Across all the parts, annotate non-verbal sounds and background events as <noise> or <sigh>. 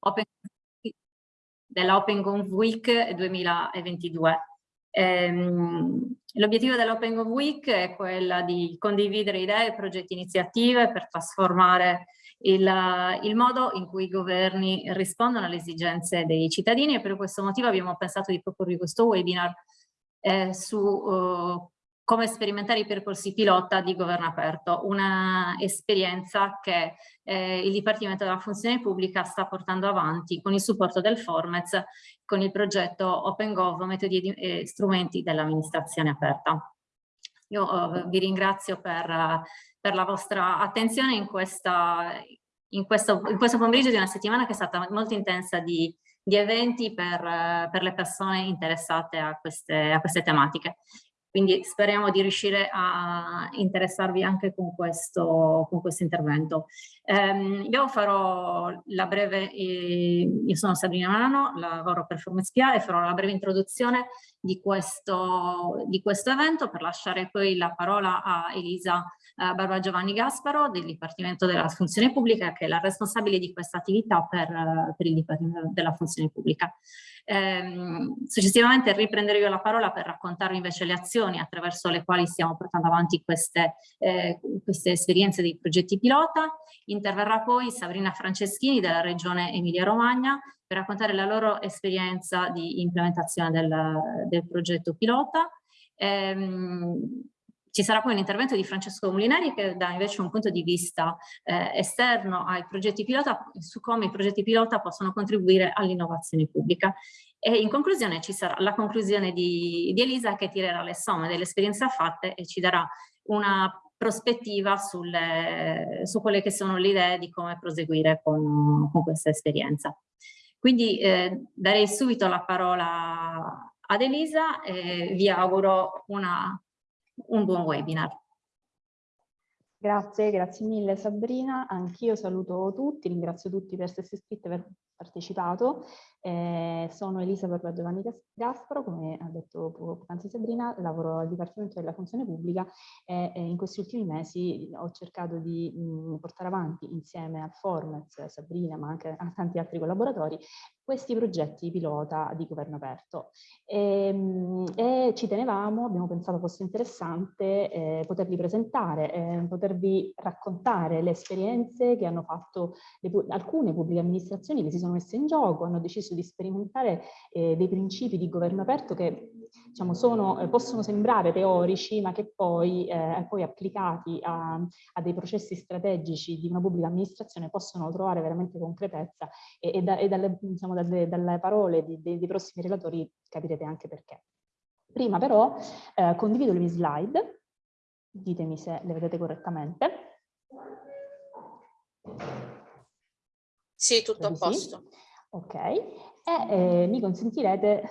Open, della Open Gov Week 2022. Ehm, L'obiettivo dell'Open Gov Week è quella di condividere idee, progetti, iniziative per trasformare il, il, modo in cui i governi rispondono alle esigenze dei cittadini e per questo motivo abbiamo pensato di proporvi questo webinar eh, su uh, come sperimentare i percorsi pilota di governo aperto, una esperienza che eh, il Dipartimento della Funzione Pubblica sta portando avanti con il supporto del Formez, con il progetto OpenGov, metodi e strumenti dell'amministrazione aperta. Io eh, vi ringrazio per, per, la vostra attenzione in, questa, in, questo, in questo pomeriggio di una settimana che è stata molto intensa di, di eventi per, per, le persone interessate a queste, a queste tematiche. Quindi speriamo di riuscire a interessarvi anche con questo, con questo intervento. Um, io farò la breve, eh, io sono Sabrina Manano, lavoro per Formespia e farò la breve introduzione di questo, di questo evento per lasciare poi la parola a Elisa eh, Barba Giovanni Gasparo del Dipartimento della Funzione Pubblica che è la responsabile di questa attività per, per il Dipartimento della Funzione Pubblica. Ehm, successivamente riprenderò io la parola per raccontarvi invece le azioni attraverso le quali stiamo portando avanti queste, eh, queste esperienze dei progetti pilota. Interverrà poi Sabrina Franceschini della Regione Emilia Romagna per raccontare la loro esperienza di implementazione del, del progetto pilota. Ehm, ci sarà poi un intervento di Francesco Molinari che dà invece un punto di vista eh, esterno ai progetti pilota su come i progetti pilota possono contribuire all'innovazione pubblica. E in conclusione ci sarà la conclusione di, di Elisa che tirerà le somme delle esperienze fatte e ci darà una prospettiva sulle, su quelle che sono le idee di come proseguire con, con questa esperienza. Quindi eh, darei subito la parola ad Elisa e vi auguro una un buon webinar. Grazie, grazie mille Sabrina. Anch'io saluto tutti, ringrazio tutti per essersi iscritti aver partecipato. Eh, sono Elisa Barba Giovanni Gasparo, come ha detto poc'anzi Sabrina, lavoro al Dipartimento della Funzione Pubblica e, e in questi ultimi mesi ho cercato di mh, portare avanti insieme al Formez, Sabrina, ma anche a tanti altri collaboratori, questi progetti pilota di governo aperto. E, e ci tenevamo, abbiamo pensato fosse interessante eh, poterli presentare, eh, potervi raccontare le esperienze che hanno fatto le, alcune pubbliche amministrazioni che si sono messe in gioco, hanno deciso di sperimentare eh, dei principi di governo aperto che diciamo, sono, eh, possono sembrare teorici ma che poi, eh, poi applicati a, a, dei processi strategici di una pubblica amministrazione possono trovare veramente concretezza e, e, da, e dalle, diciamo, dalle, dalle, parole di, dei, dei prossimi relatori capirete anche perché. Prima però eh, condivido le mie slide, ditemi se le vedete correttamente. Sì, tutto a posto. Ok, e eh, mi consentirete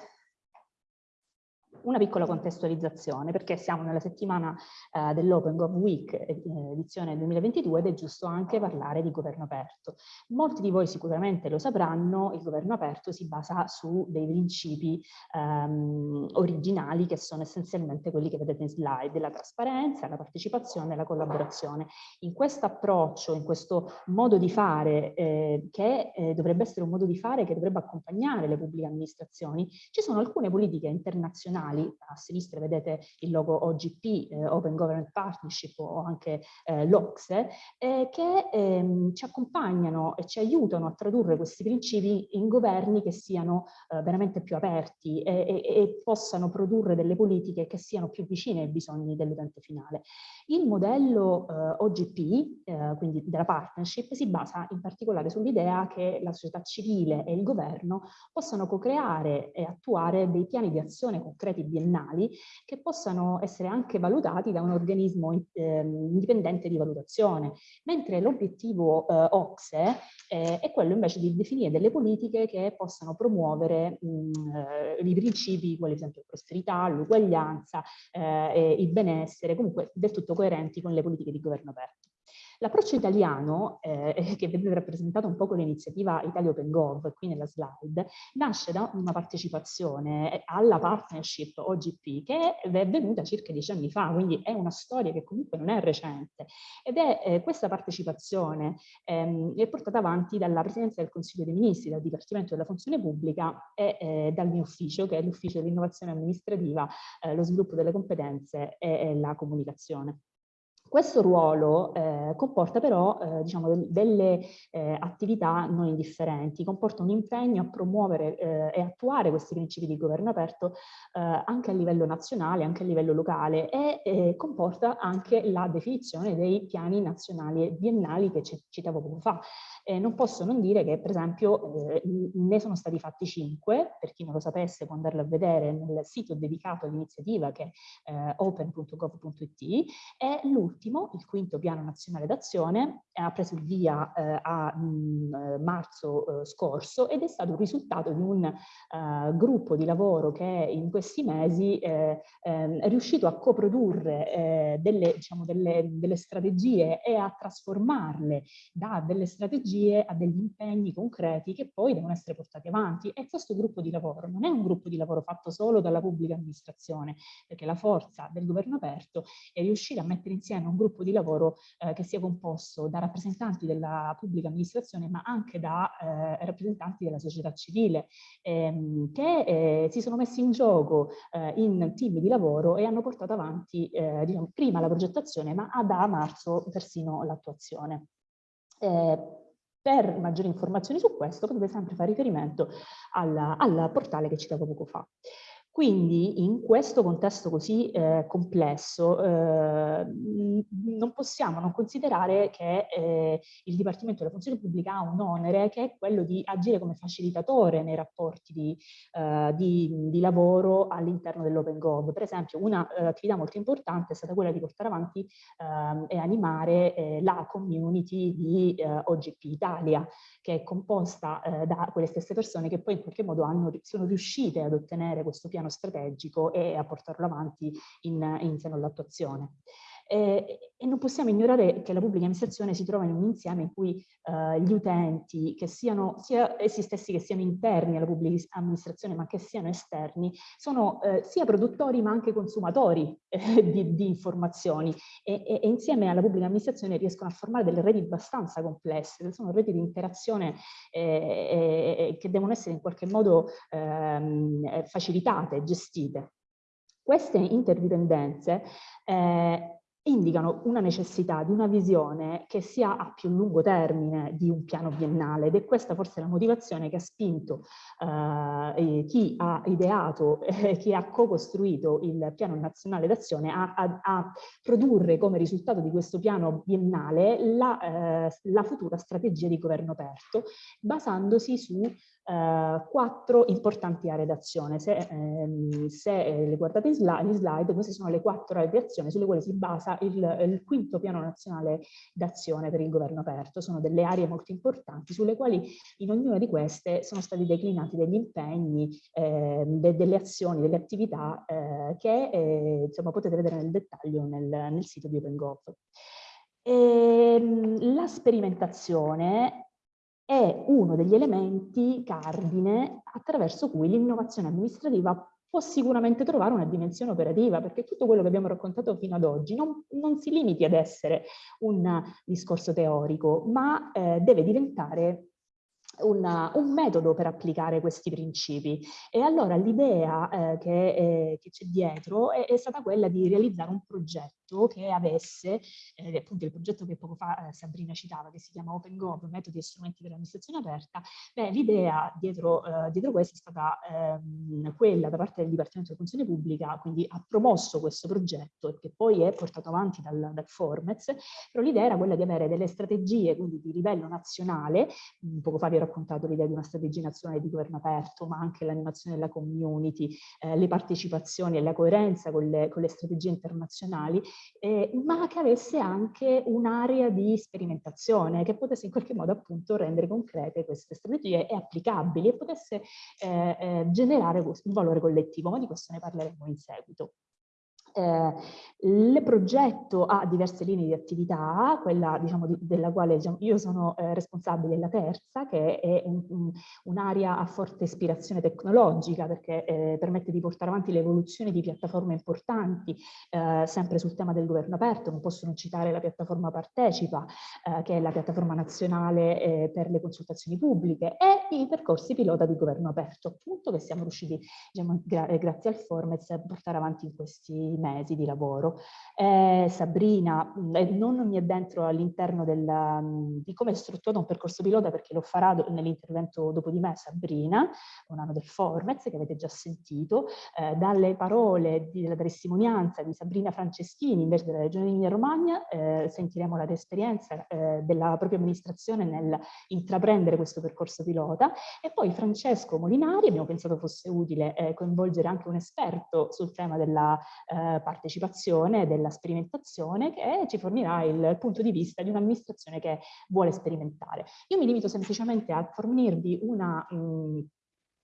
una piccola contestualizzazione perché siamo nella settimana eh, dell'Open Gov Week eh, edizione 2022 ed è giusto anche parlare di governo aperto. Molti di voi sicuramente lo sapranno, il governo aperto si basa su dei principi ehm, originali che sono essenzialmente quelli che vedete in slide, la trasparenza, la partecipazione e la collaborazione. In questo approccio, in questo modo di fare eh, che eh, dovrebbe essere un modo di fare che dovrebbe accompagnare le pubbliche amministrazioni, ci sono alcune politiche internazionali internazionali, a sinistra vedete il logo OGP, eh, Open Government Partnership o anche eh, l'OCSE, eh, che ehm, ci accompagnano e ci aiutano a tradurre questi principi in governi che siano eh, veramente più aperti e, e, e, possano produrre delle politiche che siano più vicine ai bisogni dell'utente finale. Il modello eh, OGP, eh, quindi della partnership, si basa in particolare sull'idea che la società civile e il governo possano co-creare e attuare dei piani di azione concreti progetti biennali che possano essere anche valutati da un organismo eh, indipendente di valutazione, mentre l'obiettivo eh, OXE eh, è quello invece di definire delle politiche che possano promuovere mh, eh, i principi, quali ad esempio prosperità, l'uguaglianza, eh, il benessere, comunque del tutto coerenti con le politiche di governo aperto. L'approccio italiano, eh, che vedete rappresentato un po' con l'iniziativa Italia Open Gov, qui nella slide, nasce da una partecipazione alla partnership OGP che è venuta circa dieci anni fa, quindi è una storia che comunque non è recente. Ed è eh, questa partecipazione ehm, è portata avanti dalla Presidenza del Consiglio dei Ministri, dal Dipartimento della Funzione Pubblica e eh, dal mio ufficio, che è l'Ufficio dell'Innovazione Amministrativa, eh, lo sviluppo delle competenze e, e la comunicazione. Questo ruolo eh, comporta però eh, diciamo, delle eh, attività non indifferenti, comporta un impegno a promuovere eh, e attuare questi principi di governo aperto eh, anche a livello nazionale, anche a livello locale e eh, comporta anche la definizione dei piani nazionali e biennali che citavo poco fa. non posso non dire che per esempio ne sono stati fatti cinque, per chi non lo sapesse può andarlo a vedere nel sito dedicato all'iniziativa che è open.gov.it e l'ultimo ultimo, il quinto piano nazionale d'azione, ha preso il via eh, a mh, mm, eh, marzo eh, scorso ed è stato il risultato di un uh, gruppo di lavoro che in questi mesi eh, ehm, è riuscito a coprodurre eh, delle, diciamo, delle, delle strategie e a trasformarle da delle strategie a degli impegni concreti che poi devono essere portati avanti. E questo gruppo di lavoro non è un gruppo di lavoro fatto solo dalla pubblica amministrazione, perché la forza del governo aperto è riuscire a mettere insieme un gruppo di lavoro eh, che sia composto da rappresentanti della pubblica amministrazione ma anche da eh, rappresentanti della società civile ehm, che eh, si sono messi in gioco eh, in team di lavoro e hanno portato avanti eh, diciamo, prima la progettazione ma da marzo persino l'attuazione. Eh, per maggiori informazioni su questo potete sempre fare riferimento al portale che citavo poco fa. Quindi in questo contesto così eh, complesso eh, non possiamo non considerare che eh, il Dipartimento della Funzione Pubblica ha un onere che è quello di agire come facilitatore nei rapporti di, eh, di, di lavoro all'interno dell'Open Gov. Per esempio un'attività eh, molto importante è stata quella di portare avanti ehm, e animare eh, la community di OGP Italia, che è composta da quelle stesse persone che poi in qualche modo hanno, sono riuscite ad ottenere questo piano strategico e a portarlo avanti in, in seno all'attuazione. Eh, e non possiamo ignorare che la pubblica amministrazione si trova in un insieme in cui eh, gli utenti, che siano sia essi stessi che siano interni alla pubblica amministrazione ma che siano esterni, sono eh, sia produttori ma anche consumatori eh, di, di, informazioni e, e, e, insieme alla pubblica amministrazione riescono a formare delle reti abbastanza complesse, sono reti di interazione eh, che devono essere in qualche modo ehm, facilitate, gestite. Queste interdipendenze eh, indicano una necessità di una visione che sia a più lungo termine di un piano biennale ed è questa forse la motivazione che ha spinto eh, chi ha ideato eh, chi ha co-costruito il piano nazionale d'azione a, a, a, produrre come risultato di questo piano biennale la, eh, la futura strategia di governo aperto basandosi su Uh, quattro importanti aree d'azione. Se, ehm, se eh, le guardate in slide, slide, queste sono le quattro aree d'azione sulle quali si basa il, il quinto piano nazionale d'azione per il governo aperto. Sono delle aree molto importanti sulle quali in ognuna di queste sono stati declinati degli impegni, eh, de, delle azioni, delle attività eh, che eh, insomma, potete vedere nel dettaglio nel, nel sito di OpenGov. Ehm, la sperimentazione è uno degli elementi cardine attraverso cui l'innovazione amministrativa può sicuramente trovare una dimensione operativa, perché tutto quello che abbiamo raccontato fino ad oggi non, non si limiti ad essere un discorso teorico, ma eh, deve diventare una, un metodo per applicare questi principi. E allora l'idea eh, che, eh, c'è dietro è, è, stata quella di realizzare un progetto che avesse, eh, appunto il progetto che poco fa eh, Sabrina citava che si chiama OpenGov, metodi e strumenti per l'amministrazione aperta, l'idea dietro, eh, dietro questo è stata ehm, quella da parte del Dipartimento della Funzione Pubblica, quindi ha promosso questo progetto che poi è portato avanti dal, dal Formez, però l'idea era quella di avere delle strategie quindi di livello nazionale, poco fa vi ho raccontato l'idea di una strategia nazionale di governo aperto, ma anche l'animazione della community, eh, le partecipazioni e la coerenza con le, con le strategie internazionali, eh, ma che avesse anche un'area di sperimentazione, che potesse in qualche modo appunto rendere concrete queste strategie e applicabili e potesse eh, eh generare un valore collettivo, ma di questo ne parleremo in seguito. Eh, il progetto ha diverse linee di attività, quella diciamo, di, della quale diciamo, io sono eh, responsabile, la terza, che è un'area un a forte ispirazione tecnologica, perché eh, permette di portare avanti l'evoluzione di piattaforme importanti, eh, sempre sul tema del governo aperto, non posso non citare la piattaforma Partecipa, eh, che è la piattaforma nazionale eh, per le consultazioni pubbliche, e i percorsi pilota di governo aperto, appunto, che siamo riusciti, diciamo, gra grazie al Formez, a portare avanti in questi mesi di lavoro. Eh, Sabrina, non mi addentro all'interno di come è strutturato un percorso pilota perché lo farà nell'intervento dopo di me Sabrina, un anno del Formez che avete già sentito, eh, dalle parole della testimonianza di Sabrina Franceschini invece della Regione Emilia Romagna eh, sentiremo l'esperienza eh, della propria amministrazione nel intraprendere questo percorso pilota e poi Francesco Molinari, abbiamo pensato fosse utile eh, coinvolgere anche un esperto sul tema della eh, partecipazione della sperimentazione che ci fornirà il punto di vista di un'amministrazione che vuole sperimentare. Io mi limito semplicemente a fornirvi una mh,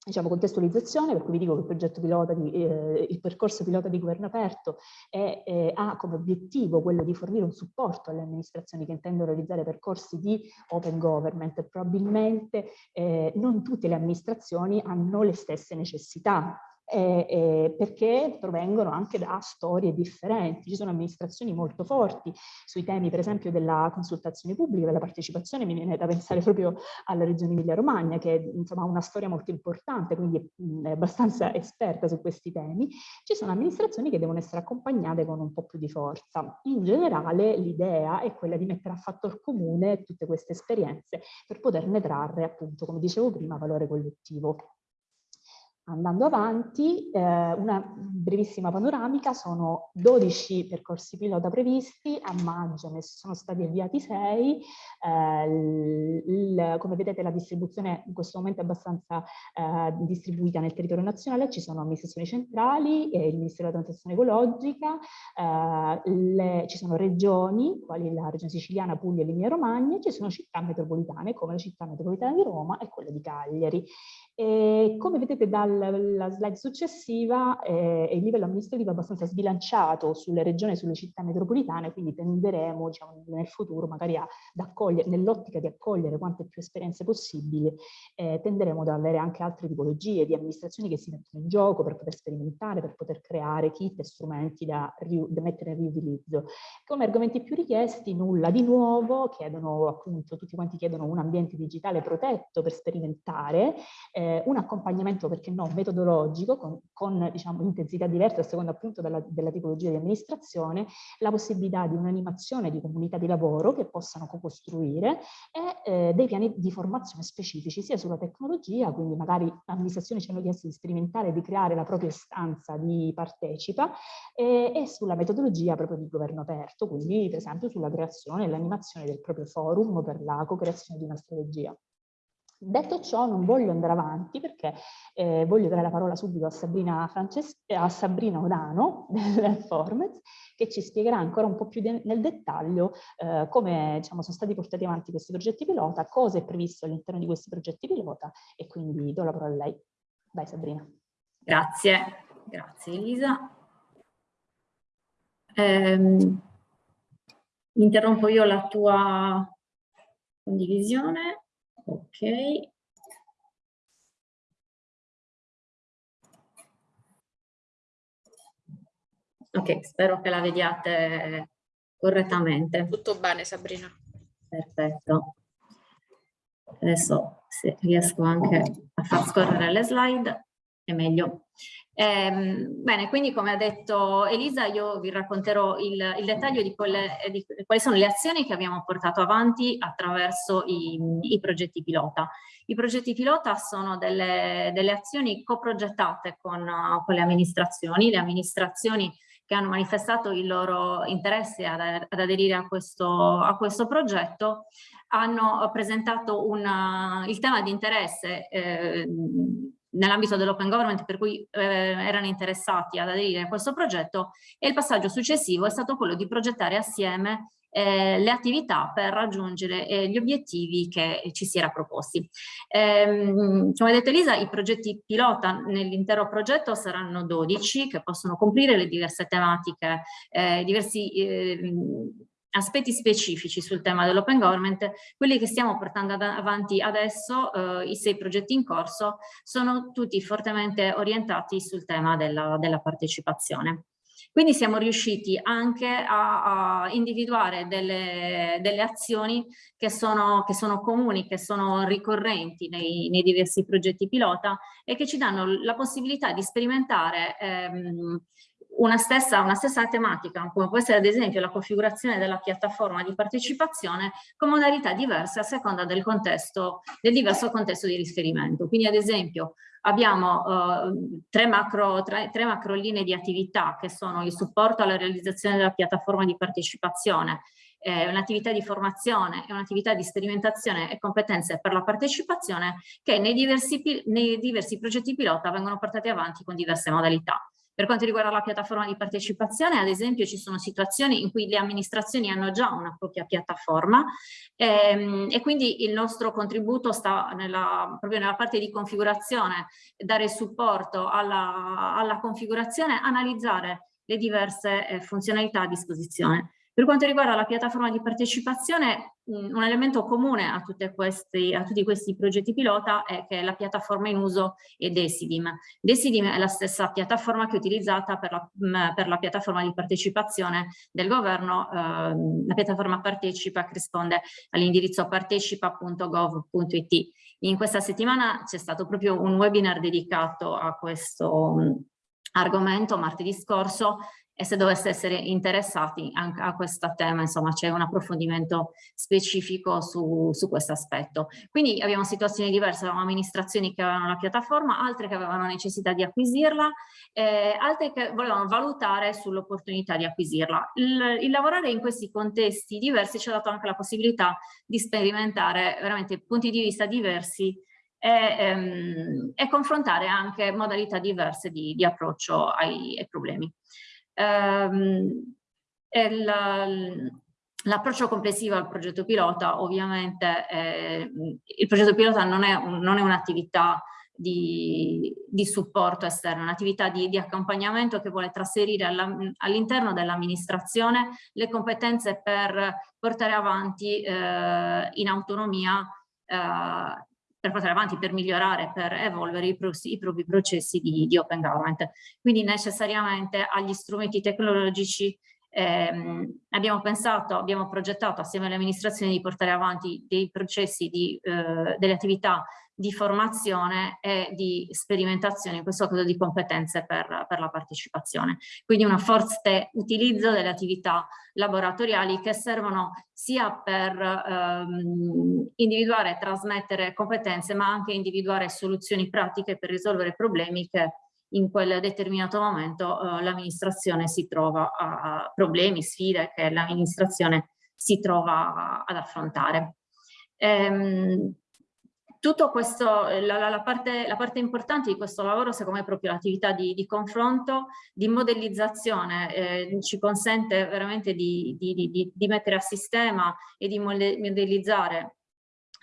diciamo, contestualizzazione, per cui vi dico che il progetto pilota, di, eh, il percorso pilota di governo aperto è, eh, ha come obiettivo quello di fornire un supporto alle amministrazioni che intendono realizzare percorsi di open government. Probabilmente eh, non tutte le amministrazioni hanno le stesse necessità eh, eh, perché provengono anche da storie differenti. Ci sono amministrazioni molto forti sui temi, per esempio, della consultazione pubblica, della partecipazione, mi viene da pensare proprio alla regione Emilia-Romagna, che insomma, ha una storia molto importante, quindi è abbastanza esperta su questi temi. Ci sono amministrazioni che devono essere accompagnate con un po' più di forza. In generale l'idea è quella di mettere a fattor comune tutte queste esperienze per poterne trarre, appunto, come dicevo prima, valore collettivo. Andando avanti, eh, una brevissima panoramica, sono 12 percorsi pilota previsti, a maggio ne sono stati avviati 6, eh, come vedete la distribuzione in questo momento è abbastanza eh, distribuita nel territorio nazionale, ci sono amministrazioni centrali, e il Ministero della Transizione Ecologica, eh, le, ci sono regioni, quali la regione siciliana, Puglia e Emilia Romagna, ci sono città metropolitane come la città metropolitana di Roma e quella di Cagliari. E come vedete dalla slide successiva eh, il livello amministrativo è abbastanza sbilanciato sulle regioni e sulle città metropolitane, quindi tenderemo diciamo, nel futuro magari nell'ottica di accogliere quante più esperienze possibili, eh, tenderemo ad avere anche altre tipologie di amministrazioni che si mettono in gioco per poter sperimentare, per poter creare kit e strumenti da, da mettere in riutilizzo. Come argomenti più richiesti, nulla di nuovo, chiedono appunto, tutti quanti chiedono un ambiente digitale protetto per sperimentare, eh, eh, un accompagnamento, perché no, metodologico, con, con diciamo, intensità diverse a seconda appunto della, della tipologia di amministrazione, la possibilità di un'animazione di comunità di lavoro che possano co-costruire e eh, dei piani di formazione specifici, sia sulla tecnologia, quindi magari l'amministrazione ci hanno chiesto di sperimentare e di creare la propria istanza di partecipa, e, e sulla metodologia proprio di governo aperto, quindi per esempio sulla creazione e l'animazione del proprio forum per la co-creazione di una strategia. Detto ciò non voglio andare avanti perché eh, voglio dare la parola subito a Sabrina, Frances a Sabrina Odano <laughs> del Formez che ci spiegherà ancora un po' più nel dettaglio eh, come diciamo, sono stati portati avanti questi progetti pilota, cosa è previsto all'interno di questi progetti pilota e quindi do la parola a lei. Vai Sabrina. Grazie, grazie Elisa. Eh, interrompo io la tua condivisione. Ok. Ok, spero che la vediate correttamente. Tutto bene Sabrina. Perfetto. Adesso se riesco anche a far scorrere le slide è meglio. Eh, bene, quindi come ha detto Elisa, io vi racconterò il, il dettaglio di, quelle, di, quali sono le azioni che abbiamo portato avanti attraverso i, i progetti pilota. I progetti pilota sono delle, delle azioni coprogettate con, con le amministrazioni, le amministrazioni che hanno manifestato il loro interesse ad, ad aderire a questo, a questo, progetto hanno presentato una, il tema di interesse eh, nell'ambito dell'open government per cui eh, erano interessati ad aderire a questo progetto e il passaggio successivo è stato quello di progettare assieme eh, le attività per raggiungere eh, gli obiettivi che ci si era proposti. Ehm, come ha detto Elisa, i progetti pilota nell'intero progetto saranno 12 che possono coprire le diverse tematiche, eh, diversi ehm, aspetti specifici sul tema dell'open government, quelli che stiamo portando avanti adesso, eh, i sei progetti in corso, sono tutti fortemente orientati sul tema della, della partecipazione. Quindi siamo riusciti anche a, a individuare delle, delle, azioni che sono, che sono, comuni, che sono ricorrenti nei, nei, diversi progetti pilota e che ci danno la possibilità di sperimentare ehm, una stessa, una stessa tematica, come può essere ad esempio la configurazione della piattaforma di partecipazione con modalità diverse a seconda del contesto, del diverso contesto di riferimento. Quindi ad esempio abbiamo eh, tre, macro, tre, tre macro linee di attività che sono il supporto alla realizzazione della piattaforma di partecipazione, eh, un'attività di formazione e un'attività di sperimentazione e competenze per la partecipazione che nei diversi, nei diversi progetti pilota vengono portati avanti con diverse modalità. Per quanto riguarda la piattaforma di partecipazione, ad esempio, ci sono situazioni in cui le amministrazioni hanno già una propria piattaforma ehm, e quindi il nostro contributo sta nella, proprio nella parte di configurazione, dare supporto alla, alla configurazione, analizzare le diverse eh, funzionalità a disposizione. Per quanto riguarda la piattaforma di partecipazione, un elemento comune a, questi, a, tutti questi progetti pilota è che la piattaforma in uso è Decidim. Decidim è la stessa piattaforma che è utilizzata per la, per la piattaforma di partecipazione del governo, eh, la piattaforma Partecipa che risponde all'indirizzo partecipa.gov.it. In questa settimana c'è stato proprio un webinar dedicato a questo argomento martedì scorso e se dovesse essere interessati anche a questo tema, insomma c'è un approfondimento specifico su, su questo aspetto. Quindi abbiamo situazioni diverse, abbiamo amministrazioni che avevano la piattaforma, altre che avevano necessità di acquisirla, eh, altre che volevano valutare sull'opportunità di acquisirla. Il, il lavorare in questi contesti diversi ci ha dato anche la possibilità di sperimentare veramente punti di vista diversi e, ehm, e confrontare anche modalità diverse di, di approccio ai, ai problemi. Ehm, L'approccio complessivo al progetto pilota ovviamente, eh, il progetto pilota non è, un, è un'attività di, di, supporto esterno, è un'attività di, di, accompagnamento che vuole trasferire all'interno dell'amministrazione le competenze per portare avanti eh, in autonomia eh, per portare avanti, per migliorare, per evolvere i, i propri processi di, di, open government. Quindi necessariamente agli strumenti tecnologici ehm, abbiamo pensato, abbiamo progettato assieme alle amministrazioni di portare avanti dei processi, di, eh, delle attività di formazione e di sperimentazione, in questo caso di competenze per, per la partecipazione. Quindi un forte utilizzo delle attività laboratoriali che servono sia per ehm, individuare e trasmettere competenze, ma anche individuare soluzioni pratiche per risolvere problemi che in quel determinato momento eh, l'amministrazione si trova a, problemi, sfide che l'amministrazione si trova ad affrontare. Ehm, tutto questo, la, la, parte, la, parte, importante di questo lavoro secondo me è proprio l'attività di, di, confronto, di modellizzazione, eh, ci consente veramente di, di, di, mettere a sistema e di modellizzare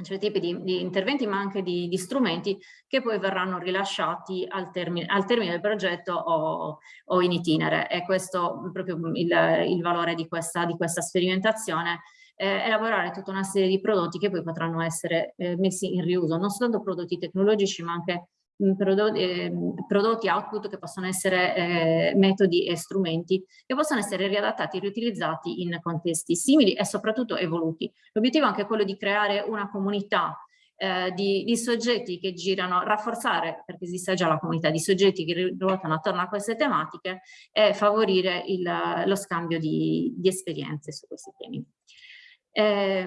cioè tipi di, interventi ma anche di, strumenti che poi verranno rilasciati al termine, al termine del progetto o, o, in itinere. E questo è proprio il, il valore questa, di questa sperimentazione eh, elaborare tutta una serie di prodotti che poi potranno essere eh, messi in riuso, non soltanto prodotti tecnologici ma anche mh, prodotti, eh, prodotti, output che possono essere eh, metodi e strumenti che possono essere riadattati e riutilizzati in contesti simili e soprattutto evoluti. L'obiettivo è anche quello di creare una comunità eh, di, di, soggetti che girano, rafforzare, perché esiste già la comunità di soggetti che ruotano attorno a queste tematiche e favorire il, lo scambio di, di esperienze su questi temi. Eh,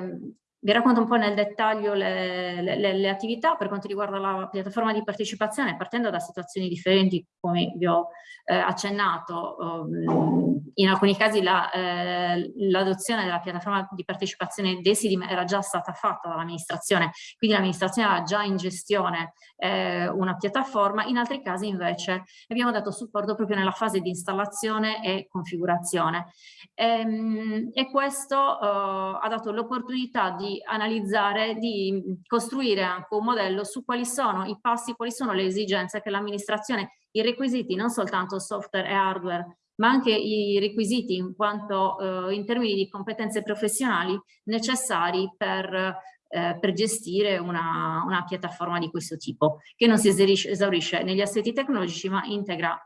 Vi racconto un po' nel dettaglio le, le, le, attività per quanto riguarda la piattaforma di partecipazione, partendo da situazioni differenti, come vi ho eh, accennato. Um, in alcuni casi l'adozione la, eh, della piattaforma di partecipazione Desidim era già stata fatta dall'amministrazione, quindi l'amministrazione ha già in gestione eh, una piattaforma, in altri casi invece abbiamo dato supporto proprio nella fase di installazione e configurazione. E, ehm, e questo uh, ha dato l'opportunità di analizzare, di costruire anche un modello su quali sono i passi, quali sono le esigenze che l'amministrazione, i requisiti non soltanto software e hardware, ma anche i requisiti in quanto eh, in termini di competenze professionali necessari per, eh, per gestire una, una, piattaforma di questo tipo, che non si esaurisce negli assetti tecnologici ma integra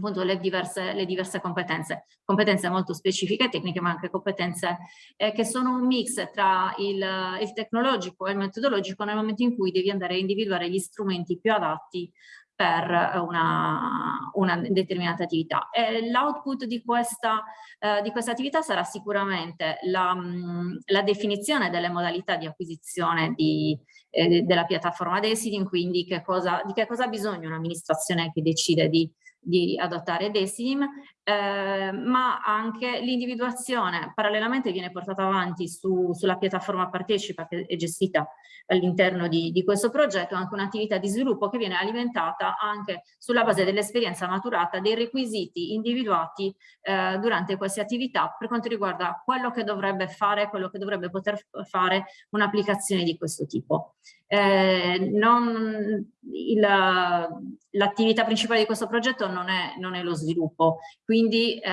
appunto le diverse, le diverse competenze, competenze molto specifiche tecniche ma anche competenze eh, che sono un mix tra il, il tecnologico e il metodologico nel momento in cui devi andare a individuare gli strumenti più adatti per una, una determinata attività. L'output di, eh, di questa attività sarà sicuramente la, la, definizione delle modalità di acquisizione di, eh, della piattaforma Deciding, quindi che cosa, di che cosa ha bisogno un'amministrazione che decide di di adottare Decidim, eh, ma anche l'individuazione parallelamente viene portata avanti su, sulla piattaforma Partecipa che è gestita all'interno di, di, questo progetto, anche un'attività di sviluppo che viene alimentata anche sulla base dell'esperienza maturata dei requisiti individuati eh, durante queste attività per quanto riguarda quello che dovrebbe fare, quello che dovrebbe poter fare un'applicazione di questo tipo. Eh, L'attività principale di questo progetto non è, non è lo sviluppo, quindi eh,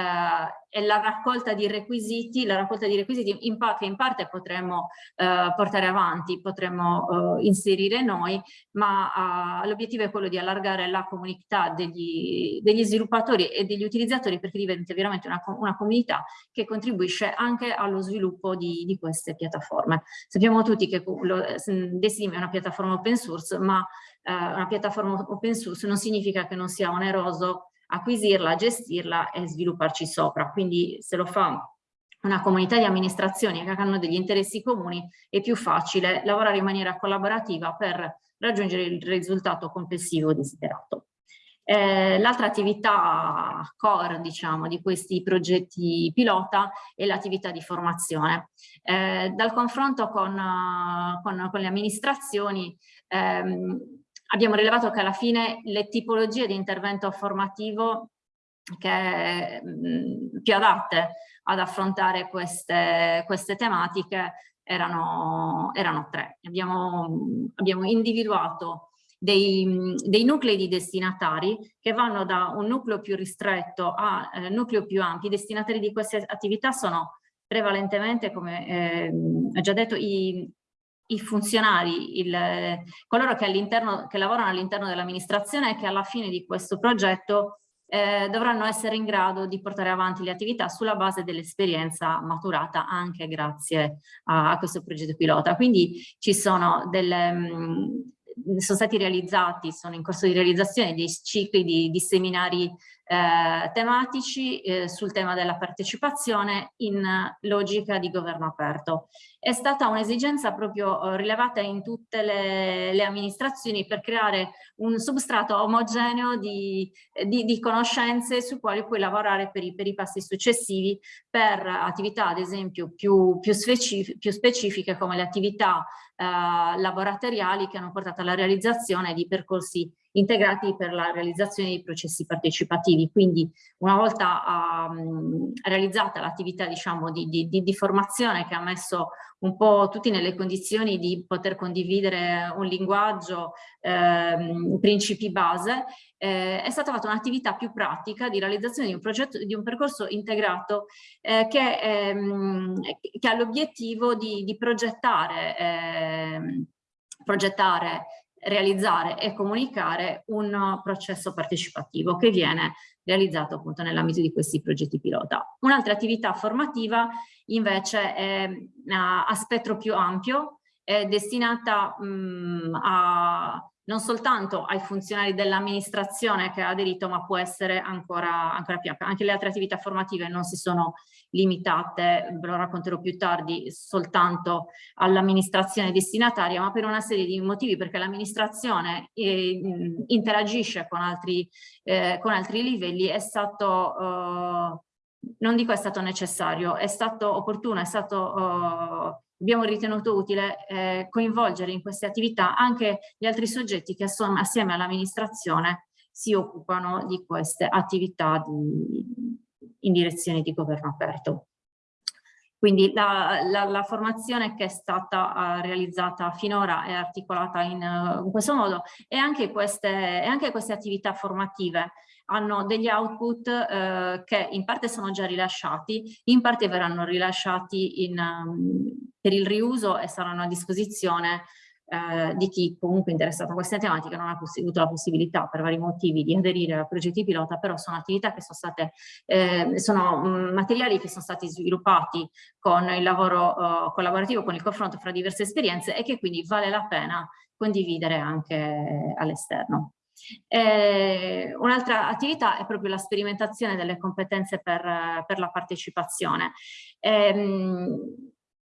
la raccolta di requisiti, la raccolta di requisiti in che in parte potremmo eh, portare avanti, potremmo eh, inserire noi, ma eh, l'obiettivo è quello di allargare la comunità degli, degli, sviluppatori e degli utilizzatori perché diventa veramente una, una comunità che contribuisce anche allo sviluppo di, di queste piattaforme. Sappiamo tutti che lo, Decidim è una piattaforma open source, ma eh, una piattaforma open source non significa che non sia oneroso acquisirla, gestirla e svilupparci sopra. Quindi se lo fa una comunità di amministrazioni che hanno degli interessi comuni è più facile lavorare in maniera collaborativa per raggiungere il risultato complessivo desiderato. Eh, L'altra attività core diciamo, di questi progetti pilota è l'attività di formazione. Eh, dal confronto con, con, con le amministrazioni ehm, abbiamo rilevato che alla fine le tipologie di intervento formativo che mh, più adatte ad affrontare queste, queste tematiche erano, erano tre. Abbiamo, abbiamo individuato dei, dei, nuclei di destinatari che vanno da un nucleo più ristretto a eh, nucleo più ampi. I destinatari di queste attività sono prevalentemente, come eh, già detto, i, i funzionari, il, coloro che, che lavorano all'interno dell'amministrazione e che alla fine di questo progetto eh, dovranno essere in grado di portare avanti le attività sulla base dell'esperienza maturata anche grazie a, a, questo progetto pilota. Quindi ci sono delle, mh, sono stati realizzati, sono in corso di realizzazione dei cicli di, di seminari eh, tematici eh, sul tema della partecipazione in logica di governo aperto. È stata un'esigenza proprio eh, rilevata in tutte le, le, amministrazioni per creare un substrato omogeneo di, di, di conoscenze su quali puoi lavorare per i, per i, passi successivi per attività ad esempio più, più, specifiche, più specifiche come le attività eh, laboratoriali che hanno portato alla realizzazione di percorsi integrati per la realizzazione dei processi partecipativi. Quindi una volta um, realizzata l'attività diciamo, di, di, di, formazione che ha messo un po' tutti nelle condizioni di poter condividere un linguaggio, ehm, principi base, eh, è stata fatta un'attività più pratica di realizzazione di un progetto, di un percorso integrato eh, che, ehm, che, ha l'obiettivo di, di progettare, ehm, progettare realizzare e comunicare un processo partecipativo che viene realizzato appunto nell'ambito di questi progetti pilota. Un'altra attività formativa invece è a spettro più ampio, è destinata mh, a non soltanto ai funzionari dell'amministrazione che ha aderito, ma può essere ancora, ancora più Anche le altre attività formative non si sono limitate, ve lo racconterò più tardi, soltanto all'amministrazione destinataria, ma per una serie di motivi, perché l'amministrazione eh, interagisce con altri, eh, con altri livelli, è stato... Eh, non dico è stato necessario, è stato opportuno, è stato uh, abbiamo ritenuto utile eh, coinvolgere in queste attività anche gli altri soggetti che assieme all'amministrazione si occupano di queste attività di, in direzione di governo aperto. Quindi la, la, la, formazione che è stata uh, realizzata finora è articolata in, uh, in questo modo e anche, queste, e anche queste attività formative hanno degli output eh, che in parte sono già rilasciati, in parte verranno rilasciati in, um, per il riuso e saranno a disposizione eh, di chi comunque è interessato a queste tematiche non ha avuto la possibilità per vari motivi di aderire a progetti pilota, però sono attività che sono state, eh, sono materiali che sono stati sviluppati con il lavoro uh, collaborativo, con il confronto fra diverse esperienze e che quindi vale la pena condividere anche all'esterno. Eh, Un'altra attività è proprio la sperimentazione delle competenze per, per la partecipazione. Eh,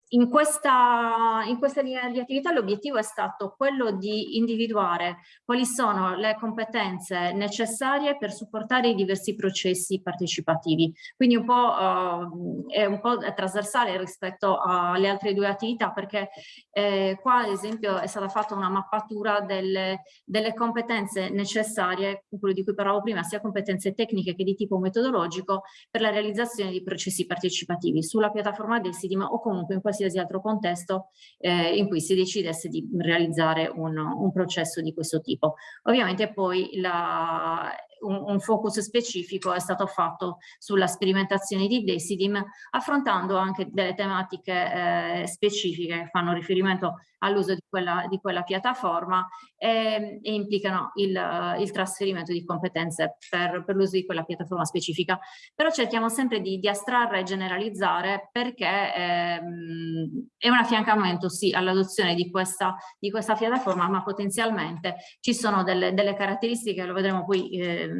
in questa, in questa linea di attività l'obiettivo è stato quello di individuare quali sono le competenze necessarie per supportare i diversi processi partecipativi. Quindi un po', uh, è un po' trasversale rispetto alle altre due attività perché eh, qua ad esempio è stata fatta una mappatura delle, delle competenze necessarie, quello di cui parlavo prima, sia competenze tecniche che di tipo metodologico per la realizzazione di processi partecipativi sulla piattaforma del SIDIM o comunque in qualsiasi qualsiasi altro contesto eh, in cui si decidesse di realizzare un, un processo di questo tipo. Ovviamente poi la, un, un, focus specifico è stato fatto sulla sperimentazione di Decidim, affrontando anche delle tematiche eh, specifiche che fanno riferimento all'uso di di quella piattaforma e, e implicano il, il, trasferimento di competenze per, per l'uso di quella piattaforma specifica. Però cerchiamo sempre di, di astrarre e generalizzare perché ehm, è un affiancamento sì all'adozione di questa, di questa piattaforma, ma potenzialmente ci sono delle, delle caratteristiche, lo vedremo poi eh,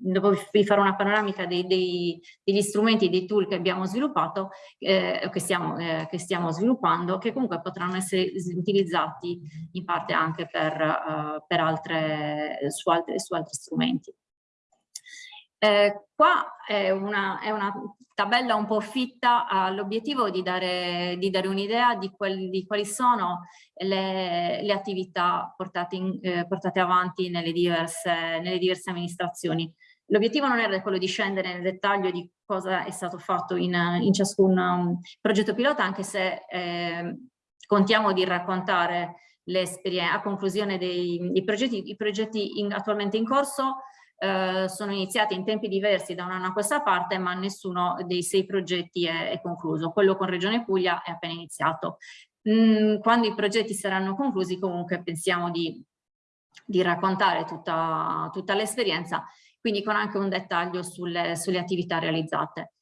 dopo vi farò una panoramica dei, dei, degli strumenti dei tool che abbiamo sviluppato, eh, che, stiamo, eh, che, stiamo, sviluppando, che comunque potranno essere utilizzati in parte anche per, uh, per altre, su, altre, su altri strumenti. Eh, qua è una, è una, tabella un po' fitta all'obiettivo di dare, dare un'idea di, di, quali sono le, le attività portate, in, eh, portate avanti nelle diverse, nelle diverse amministrazioni. L'obiettivo non era quello di scendere nel dettaglio di cosa è stato fatto in, in ciascun um, progetto pilota, anche se eh, contiamo di raccontare le a conclusione dei, dei progetti, i progetti in, attualmente in corso eh, sono iniziati in tempi diversi da un anno a questa parte, ma nessuno dei sei progetti è, è concluso. Quello con Regione Puglia è appena iniziato. Mm, quando i progetti saranno conclusi comunque pensiamo di, di raccontare tutta, tutta l'esperienza quindi con anche un dettaglio sulle, sulle attività realizzate.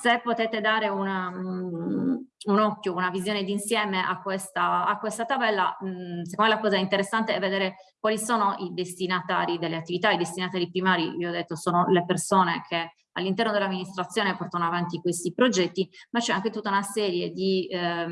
Se potete dare una, um, un occhio, una visione d'insieme a questa, a questa tabella, um, secondo me la cosa interessante è vedere quali sono i destinatari delle attività, i destinatari primari, vi ho detto, sono le persone che all'interno dell'amministrazione portano avanti questi progetti, ma c'è anche tutta una serie di eh,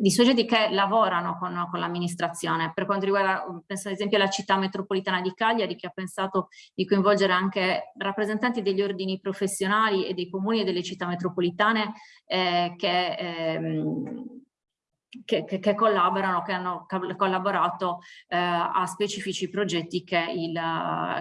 di soggetti che lavorano con, con l'amministrazione. Per quanto riguarda, penso ad esempio alla città metropolitana di Cagliari, che ha pensato di coinvolgere anche rappresentanti degli ordini professionali e dei comuni e delle città metropolitane eh, che ehm, che, che, che, collaborano, che hanno collaborato eh, a specifici progetti che, il,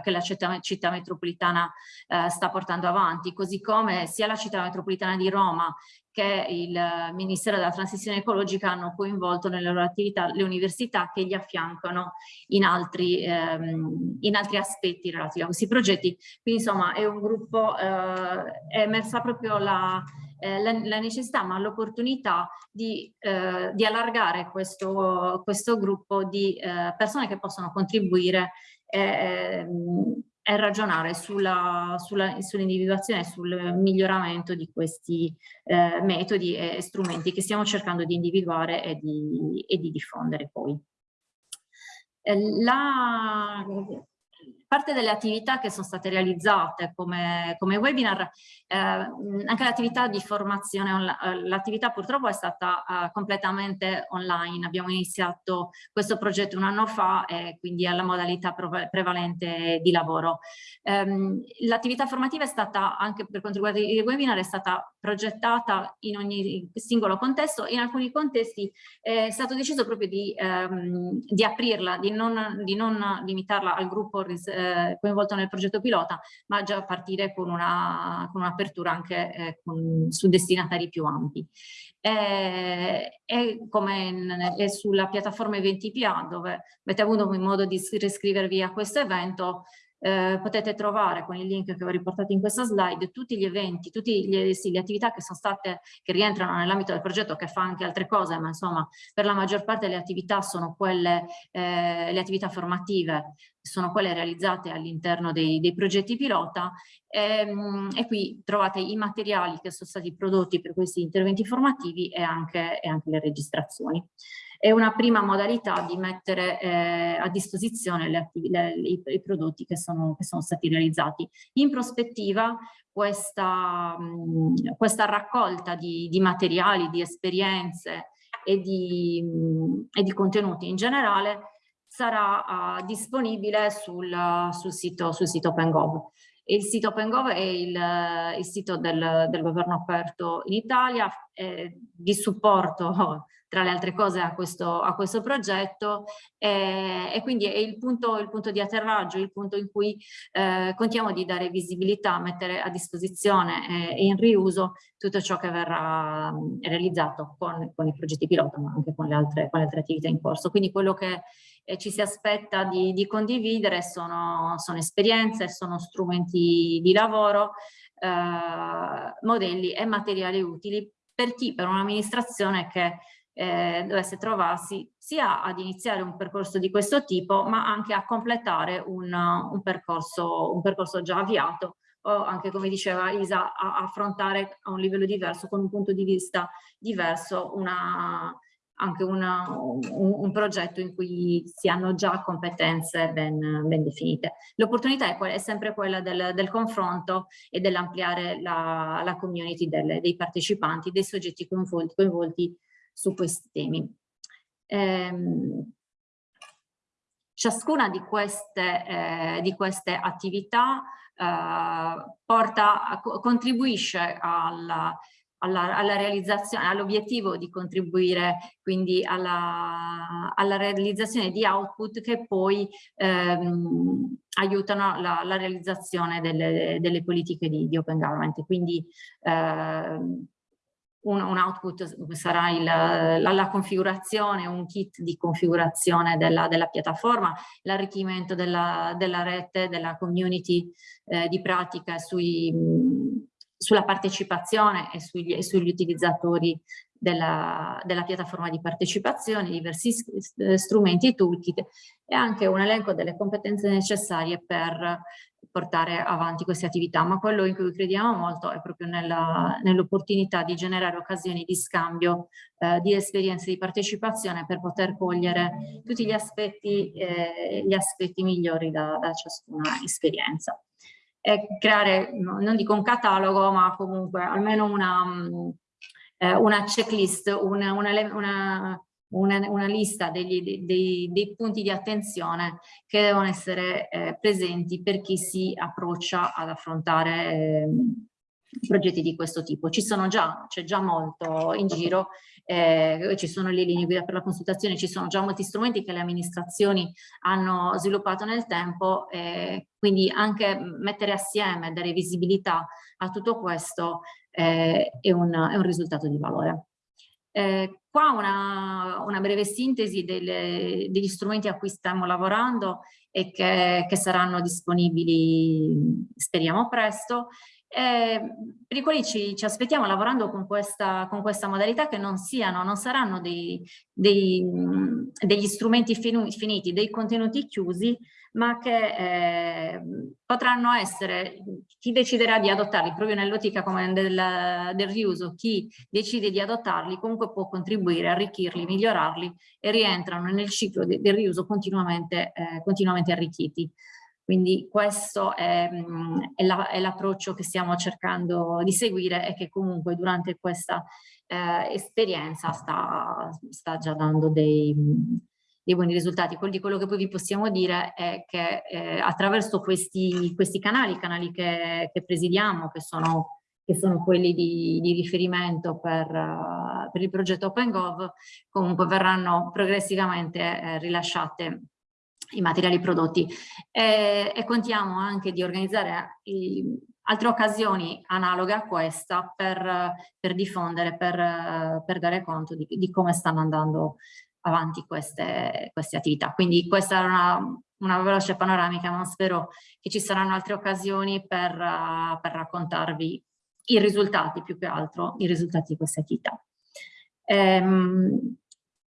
che la città, città metropolitana eh, sta portando avanti, così come sia la città metropolitana di Roma che il Ministero della Transizione Ecologica hanno coinvolto nelle loro attività le università che gli affiancano in altri, ehm, in altri aspetti relativi a questi progetti. Quindi insomma è un gruppo, eh, è emersa proprio la, eh, la, la, necessità ma l'opportunità di, eh, di, allargare questo, questo gruppo di eh, persone che possono contribuire ehm, e ragionare sull'individuazione sull e sul miglioramento di questi eh, metodi e strumenti che stiamo cercando di individuare e di, e di diffondere poi. Eh, la, parte delle attività che sono state realizzate come, come webinar, eh, anche l'attività di formazione, eh, l'attività purtroppo è stata uh, completamente online, abbiamo iniziato questo progetto un anno fa e quindi è la modalità prevalente di lavoro. Um, l'attività formativa è stata, anche per quanto riguarda i webinar, è stata progettata in ogni singolo contesto, in alcuni contesti è stato deciso proprio di, um, di aprirla, di non, di non limitarla al gruppo eh, coinvolto nel progetto pilota, ma già partire con un'apertura un anche eh, con, su destinatari più ampi. E, e come in, è sulla piattaforma Eventi.pa dove avete avuto modo di riscrivervi a questo evento, eh, potete trovare con il link che ho riportato in questa slide tutti gli eventi, tutte sì, le attività che sono state, che rientrano nell'ambito del progetto, che fa anche altre cose, ma insomma per la maggior parte le attività sono quelle, eh, le attività formative, sono quelle realizzate all'interno dei, dei, progetti pilota. E, ehm, e, qui trovate i materiali che sono stati prodotti per questi interventi formativi e anche, e anche le registrazioni è una prima modalità di mettere eh, a disposizione le, le, i, i, prodotti che sono, che sono, stati realizzati. In prospettiva questa, mh, questa raccolta di, di, materiali, di esperienze e di, mh, e di contenuti in generale sarà uh, disponibile sul, sul, sito, sul sito OpenGov. Il sito OpenGov è il, il sito del, del, governo aperto in Italia, eh, di supporto <laughs> tra le altre cose a questo, a questo progetto e, e, quindi è il punto, il punto, di atterraggio, il punto in cui eh, contiamo di dare visibilità, mettere a disposizione e, e in riuso tutto ciò che verrà mm, realizzato con, con, i progetti pilota ma anche con le, altre, con le altre attività in corso. Quindi quello che eh, ci si aspetta di, di condividere sono, sono, esperienze, sono strumenti di lavoro, eh, modelli e materiali utili per chi, per un'amministrazione che eh, dovesse trovarsi sia ad iniziare un percorso di questo tipo ma anche a completare un, un, percorso, un percorso già avviato o anche come diceva Isa a, affrontare a un livello diverso con un punto di vista diverso una, anche una, un, un, progetto in cui si hanno già competenze ben, ben definite. L'opportunità è, è, sempre quella del, del confronto e dell'ampliare la, la, community delle, dei partecipanti, dei soggetti coinvolti, coinvolti su questi temi. Ehm, ciascuna di queste, eh, di queste attività eh, porta, contribuisce alla, alla, alla realizzazione, all'obiettivo di contribuire quindi alla, alla, realizzazione di output che poi ehm, aiutano la, la realizzazione delle, delle, politiche di, di open government. Quindi ehm, un, un output sarà il, la, la, configurazione, un kit di configurazione della, della piattaforma, l'arricchimento della, della, rete, della community eh, di pratica sui, sulla partecipazione e sugli, e sugli utilizzatori della, della, piattaforma di partecipazione, diversi strumenti toolkit e anche un elenco delle competenze necessarie per portare avanti queste attività, ma quello in cui crediamo molto è proprio nell'opportunità nell di generare occasioni di scambio eh, di esperienze di partecipazione per poter cogliere tutti gli aspetti, eh, gli aspetti migliori da, da ciascuna esperienza. E creare, non dico un catalogo, ma comunque almeno una, eh, una checklist, una, una, una lista degli, dei, dei, punti di attenzione che devono essere eh, presenti per chi si approccia ad affrontare eh, progetti di questo tipo. Ci sono già, c'è già molto in giro, eh, ci sono le linee guida per la consultazione, ci sono già molti strumenti che le amministrazioni hanno sviluppato nel tempo, eh, quindi anche mettere assieme, dare visibilità a tutto questo eh, è, un, è un risultato di valore. Eh, qua una, una, breve sintesi delle, degli strumenti a cui stiamo lavorando e che, che saranno disponibili speriamo presto eh, per i quali ci, ci, aspettiamo lavorando con questa, con questa modalità che non siano, non saranno dei, dei, degli strumenti finiti, dei contenuti chiusi, ma che eh, potranno essere, chi deciderà di adottarli, proprio nell'ottica come del, del, riuso, chi decide di adottarli comunque può contribuire, arricchirli, migliorarli e rientrano nel ciclo de, del riuso continuamente, eh, continuamente arricchiti. Quindi questo è, è l'approccio la, che stiamo cercando di seguire e che comunque durante questa eh, esperienza sta, sta, già dando dei, dei, buoni risultati. Quello, quello che poi vi possiamo dire è che eh, attraverso questi, questi, canali, canali che, che presidiamo, che sono che sono quelli di, di riferimento per, per, il progetto OpenGov, comunque verranno progressivamente eh, rilasciate i materiali prodotti e, e contiamo anche di organizzare i, altre occasioni analoghe a questa per, per diffondere, per, per, dare conto di, di, come stanno andando avanti queste, queste attività. Quindi questa era una, una, veloce panoramica, ma spero che ci saranno altre occasioni per, per raccontarvi i risultati, più che altro, i risultati di queste attività. Ehm,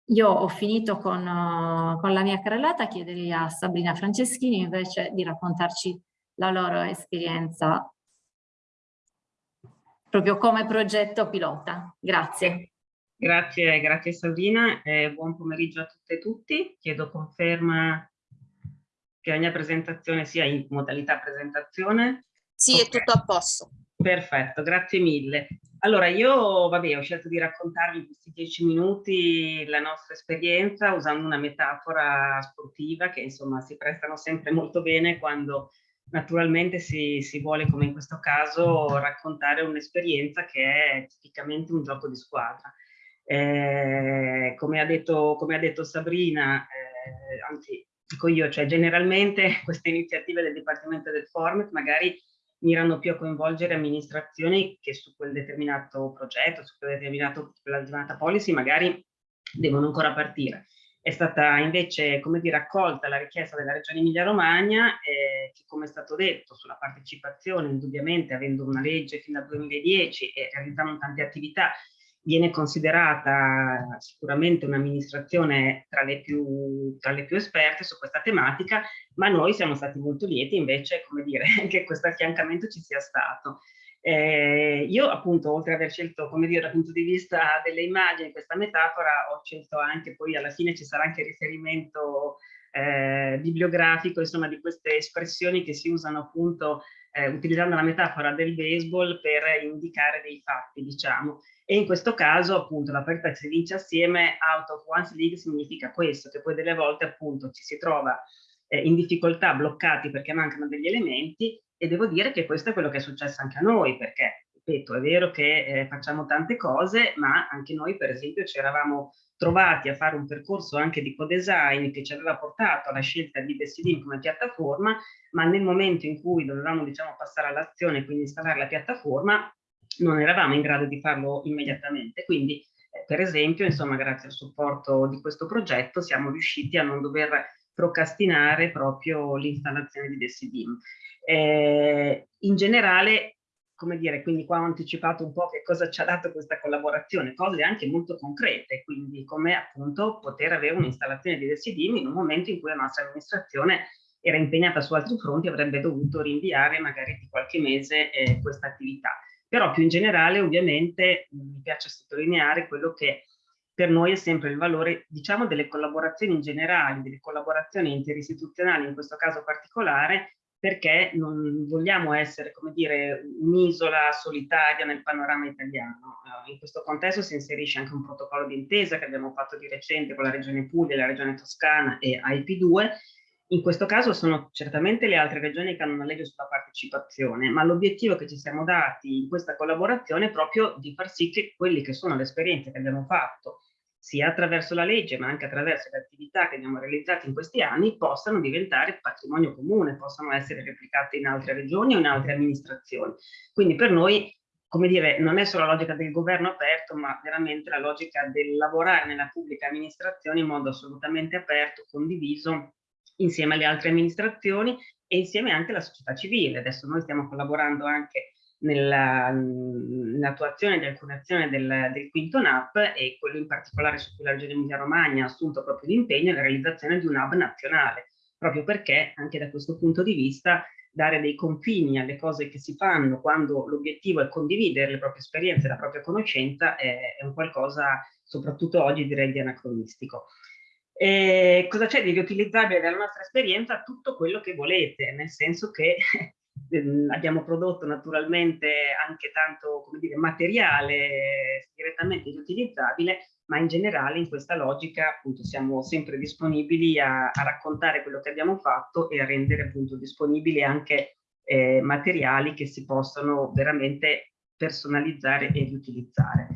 io ho finito con, uh, con la mia carrellata, chiederei a Sabrina Franceschini invece di raccontarci la loro esperienza proprio come progetto pilota. Grazie. Grazie, grazie Sabrina, eh, buon pomeriggio a tutte e tutti. Chiedo conferma che la mia presentazione sia in modalità presentazione. Sì, okay. è tutto a posto. Perfetto, grazie mille. Allora, io vabbè, ho scelto di raccontarvi in questi dieci minuti la nostra esperienza usando una metafora sportiva che insomma si prestano sempre molto bene quando naturalmente si, si vuole, come in questo caso, raccontare un'esperienza che è tipicamente un gioco di squadra. Eh, come, ha detto, come, ha detto, Sabrina, eh, anzi dico io, cioè generalmente <laughs> queste iniziative del Dipartimento del Format magari mirano più a coinvolgere amministrazioni che su quel determinato progetto, su quella determinata policy magari devono ancora partire. È stata invece, come dire, accolta la richiesta della Regione Emilia-Romagna eh, che, come è stato detto, sulla partecipazione, indubbiamente avendo una legge fino al 2010 e realizzando tante attività, viene considerata sicuramente un'amministrazione tra, tra, le più esperte su questa tematica, ma noi siamo stati molto lieti invece, come dire, <laughs> che questo affiancamento ci sia stato. Eh, io appunto, oltre ad aver scelto, come dire, dal punto di vista delle immagini, questa metafora, ho scelto anche, poi alla fine ci sarà anche riferimento eh, bibliografico, insomma, di queste espressioni che si usano appunto eh, utilizzando la metafora del baseball per indicare dei fatti, diciamo. E in questo caso, appunto, la partita si vince assieme, out of one's league significa questo, che poi delle volte, appunto, ci si trova eh, in difficoltà, bloccati perché mancano degli elementi, e devo dire che questo è quello che è successo anche a noi, perché, ripeto, è vero che eh, facciamo tante cose, ma anche noi, per esempio, ci eravamo trovati a fare un percorso anche di co-design che ci aveva portato alla scelta di Decidim come piattaforma, ma nel momento in cui dovevamo, diciamo, passare all'azione e quindi installare la piattaforma, non eravamo in grado di farlo immediatamente. Quindi, eh, per esempio, insomma, grazie al supporto di questo progetto siamo riusciti a non dover procrastinare proprio l'installazione di Decidim. Eh, in generale, come dire, quindi qua ho anticipato un po' che cosa ci ha dato questa collaborazione, cose anche molto concrete, quindi come appunto poter avere un'installazione di Decidim in un momento in cui la nostra amministrazione era impegnata su altri fronti, avrebbe dovuto rinviare magari di qualche mese eh, questa attività però più in generale ovviamente mi piace sottolineare quello che per noi è sempre il valore, diciamo, delle collaborazioni in generale, delle collaborazioni interistituzionali in questo caso particolare, perché non vogliamo essere, come dire, un'isola solitaria nel panorama italiano. Uh, in questo contesto si inserisce anche un protocollo d'intesa che abbiamo fatto di recente con la Regione Puglia, la Regione Toscana e IP2, in questo caso sono certamente le altre regioni che hanno una legge sulla partecipazione, ma l'obiettivo che ci siamo dati in questa collaborazione è proprio di far sì che quelle che sono le esperienze che abbiamo fatto, sia attraverso la legge ma anche attraverso le attività che abbiamo realizzato in questi anni, possano diventare patrimonio comune, possano essere replicate in altre regioni o in altre amministrazioni. Quindi per noi come dire, non è solo la logica del governo aperto, ma veramente la logica del lavorare nella pubblica amministrazione in modo assolutamente aperto, condiviso insieme alle altre amministrazioni e insieme anche alla società civile. Adesso noi stiamo collaborando anche nell'attuazione di alcune azioni del, del, quinto NAP e quello in particolare su cui la Regione Emilia Romagna ha assunto proprio l'impegno è la realizzazione di un hub nazionale, proprio perché anche da questo punto di vista dare dei confini alle cose che si fanno quando l'obiettivo è condividere le proprie esperienze, la propria conoscenza, è, è un qualcosa, soprattutto oggi, direi di anacronistico. E cosa c'è di riutilizzabile dalla nostra esperienza? Tutto quello che volete, nel senso che ehm, <laughs> abbiamo prodotto naturalmente anche tanto dire, materiale direttamente riutilizzabile, ma in generale in questa logica appunto siamo sempre disponibili a, a raccontare quello che abbiamo fatto e a rendere appunto disponibili anche eh, materiali che si possono veramente personalizzare e riutilizzare.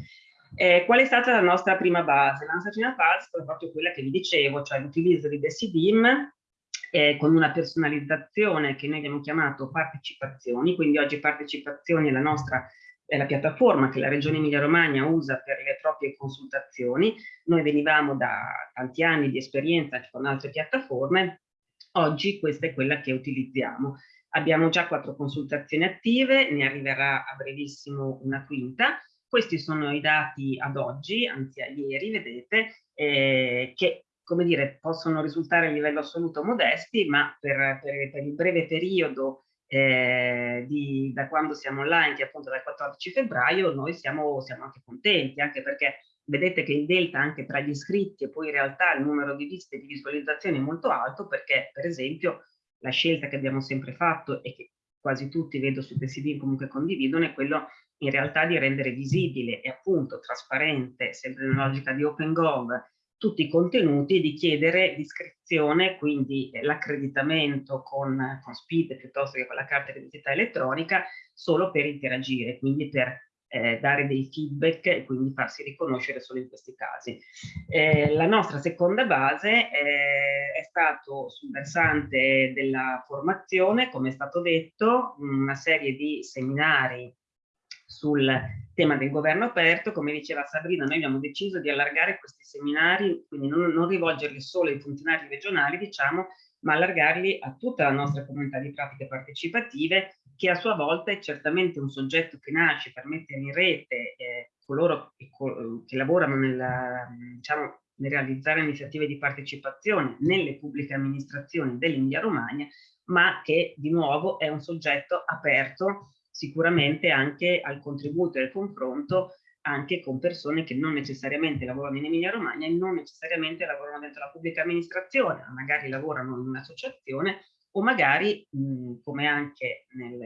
Eh, qual è stata la nostra prima base? La nostra prima base è proprio quella che vi dicevo, cioè l'utilizzo di Decidim eh, con una personalizzazione che noi abbiamo chiamato partecipazioni, quindi oggi partecipazioni è la nostra è la piattaforma che la Regione Emilia-Romagna usa per le proprie consultazioni. Noi venivamo da tanti anni di esperienza con altre piattaforme, oggi questa è quella che utilizziamo. Abbiamo già quattro consultazioni attive, ne arriverà a brevissimo una quinta. Questi sono i dati ad oggi, anzi a ieri, vedete, eh, che come dire, possono risultare a livello assoluto modesti, ma per, per, per il breve periodo eh, di, da quando siamo online, che appunto dal 14 febbraio, noi siamo, siamo anche contenti, anche perché vedete che il delta anche tra gli iscritti e poi in realtà il numero di viste e di visualizzazioni è molto alto perché per esempio la scelta che abbiamo sempre fatto e che quasi tutti vedo su PSD comunque condividono è quello in realtà di rendere visibile e appunto trasparente, sempre nella logica di OpenGov, tutti i contenuti di chiedere l'iscrizione, quindi eh, l'accreditamento con, con SPID piuttosto che con la carta di identità elettronica, solo per interagire, quindi per eh, dare dei feedback e quindi farsi riconoscere solo in questi casi. Eh, la nostra seconda base eh, è stato sul versante della formazione, come è stato detto, una serie di seminari sul tema del governo aperto, come diceva Sabrina, noi abbiamo deciso di allargare questi seminari, quindi non, non rivolgerli solo ai funzionari regionali, diciamo, ma allargarli a tutta la nostra comunità di pratiche partecipative, che a sua volta è certamente un soggetto che nasce per mettere in rete eh, coloro che, che lavorano nella, diciamo, nel realizzare iniziative di partecipazione nelle pubbliche amministrazioni dell'India Romagna, ma che di nuovo è un soggetto aperto sicuramente anche al contributo e al confronto anche con persone che non necessariamente lavorano in Emilia Romagna e non necessariamente lavorano dentro la pubblica amministrazione, ma magari lavorano in un'associazione o magari, mh, come anche nel,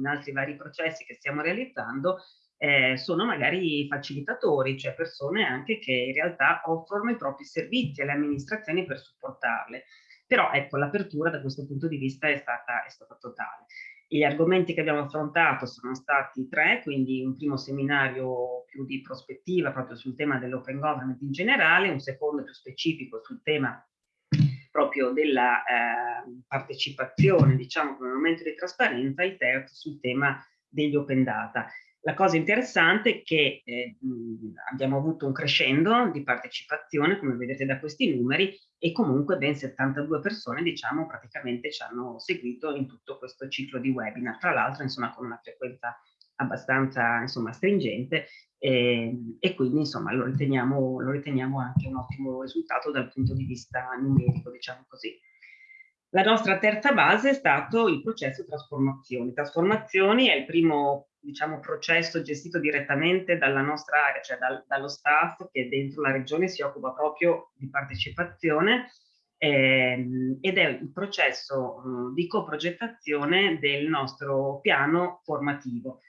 in altri vari processi che stiamo realizzando, eh, sono magari facilitatori, cioè persone anche che in realtà offrono i propri servizi alle amministrazioni per supportarle. Però ecco, l'apertura da questo punto di vista è stata, è stata totale. Gli argomenti che abbiamo affrontato sono stati tre, quindi un primo seminario più di prospettiva proprio sul tema dell'open government in generale, un secondo più specifico sul tema proprio della eh, partecipazione, diciamo come momento di trasparenza, il terzo sul tema degli open data. La cosa interessante è che eh, abbiamo avuto un crescendo di partecipazione, come vedete da questi numeri, e comunque ben 72 persone, diciamo, praticamente ci hanno seguito in tutto questo ciclo di webinar, tra l'altro, insomma, con una frequenza abbastanza, insomma, stringente e, e quindi, insomma, lo riteniamo, lo riteniamo anche un ottimo risultato dal punto di vista numerico, diciamo così. La nostra terza base è stato il processo trasformazioni. Trasformazioni è il primo diciamo, processo gestito direttamente dalla nostra area, cioè dal, dallo staff che dentro la regione si occupa proprio di partecipazione ehm, ed è il processo mh, di coprogettazione del nostro piano formativo.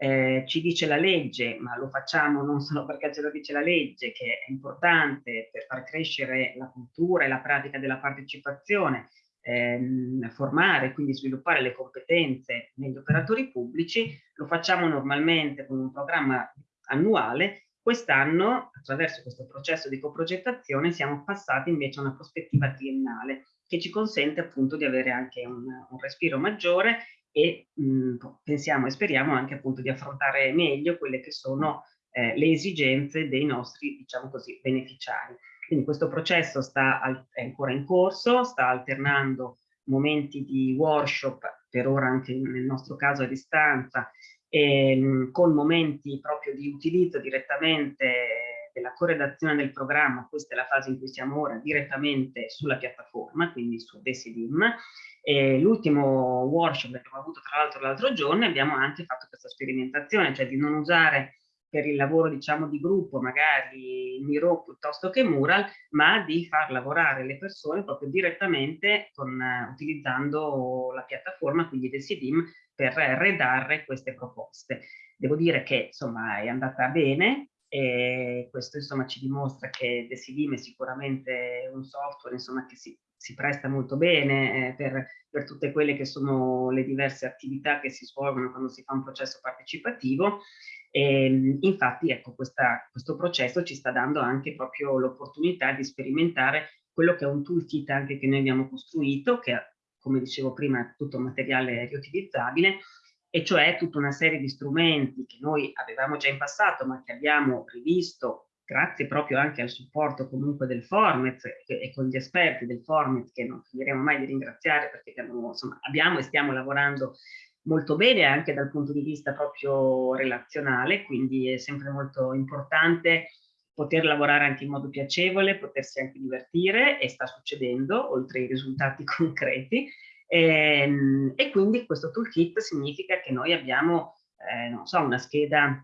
Eh, ci dice la legge, ma lo facciamo non solo perché ce lo dice la legge, che è importante per far crescere la cultura e la pratica della partecipazione, ehm, formare, quindi sviluppare le competenze negli operatori pubblici, lo facciamo normalmente con un programma annuale. Quest'anno, attraverso questo processo di coprogettazione, siamo passati invece a una prospettiva triennale che ci consente appunto di avere anche un, un respiro maggiore e mh, pensiamo e speriamo anche appunto di affrontare meglio quelle che sono eh, le esigenze dei nostri, diciamo così, beneficiari. Quindi questo processo al, è ancora in corso, sta alternando momenti di workshop, per ora anche nel nostro caso a distanza, ehm, con momenti proprio di utilizzo direttamente della corredazione del programma, questa è la fase in cui siamo ora, direttamente sulla piattaforma, quindi su Decidim. L'ultimo workshop che abbiamo avuto tra l'altro l'altro giorno abbiamo anche fatto questa sperimentazione, cioè di non usare per il lavoro diciamo di gruppo magari Miro piuttosto che Mural ma di far lavorare le persone proprio direttamente con, utilizzando la piattaforma quindi del CDIM per redare queste proposte. Devo dire che insomma è andata bene e questo insomma ci dimostra che Decidim è sicuramente un software insomma che si, si presta molto bene eh, per, per, tutte quelle che sono le diverse attività che si svolgono quando si fa un processo partecipativo. E, ehm, infatti ecco questa, questo processo ci sta dando anche proprio l'opportunità di sperimentare quello che è un toolkit anche che noi abbiamo costruito che come dicevo prima è tutto materiale riutilizzabile e cioè tutta una serie di strumenti che noi avevamo già in passato ma che abbiamo rivisto grazie proprio anche al supporto comunque del Formet e con gli esperti del Formet che non finiremo mai di ringraziare perché abbiamo, insomma, abbiamo e stiamo lavorando molto bene anche dal punto di vista proprio relazionale, quindi è sempre molto importante poter lavorare anche in modo piacevole, potersi anche divertire e sta succedendo oltre ai risultati <laughs> concreti. E, ehm, e quindi questo toolkit significa che noi abbiamo, eh, non so, una scheda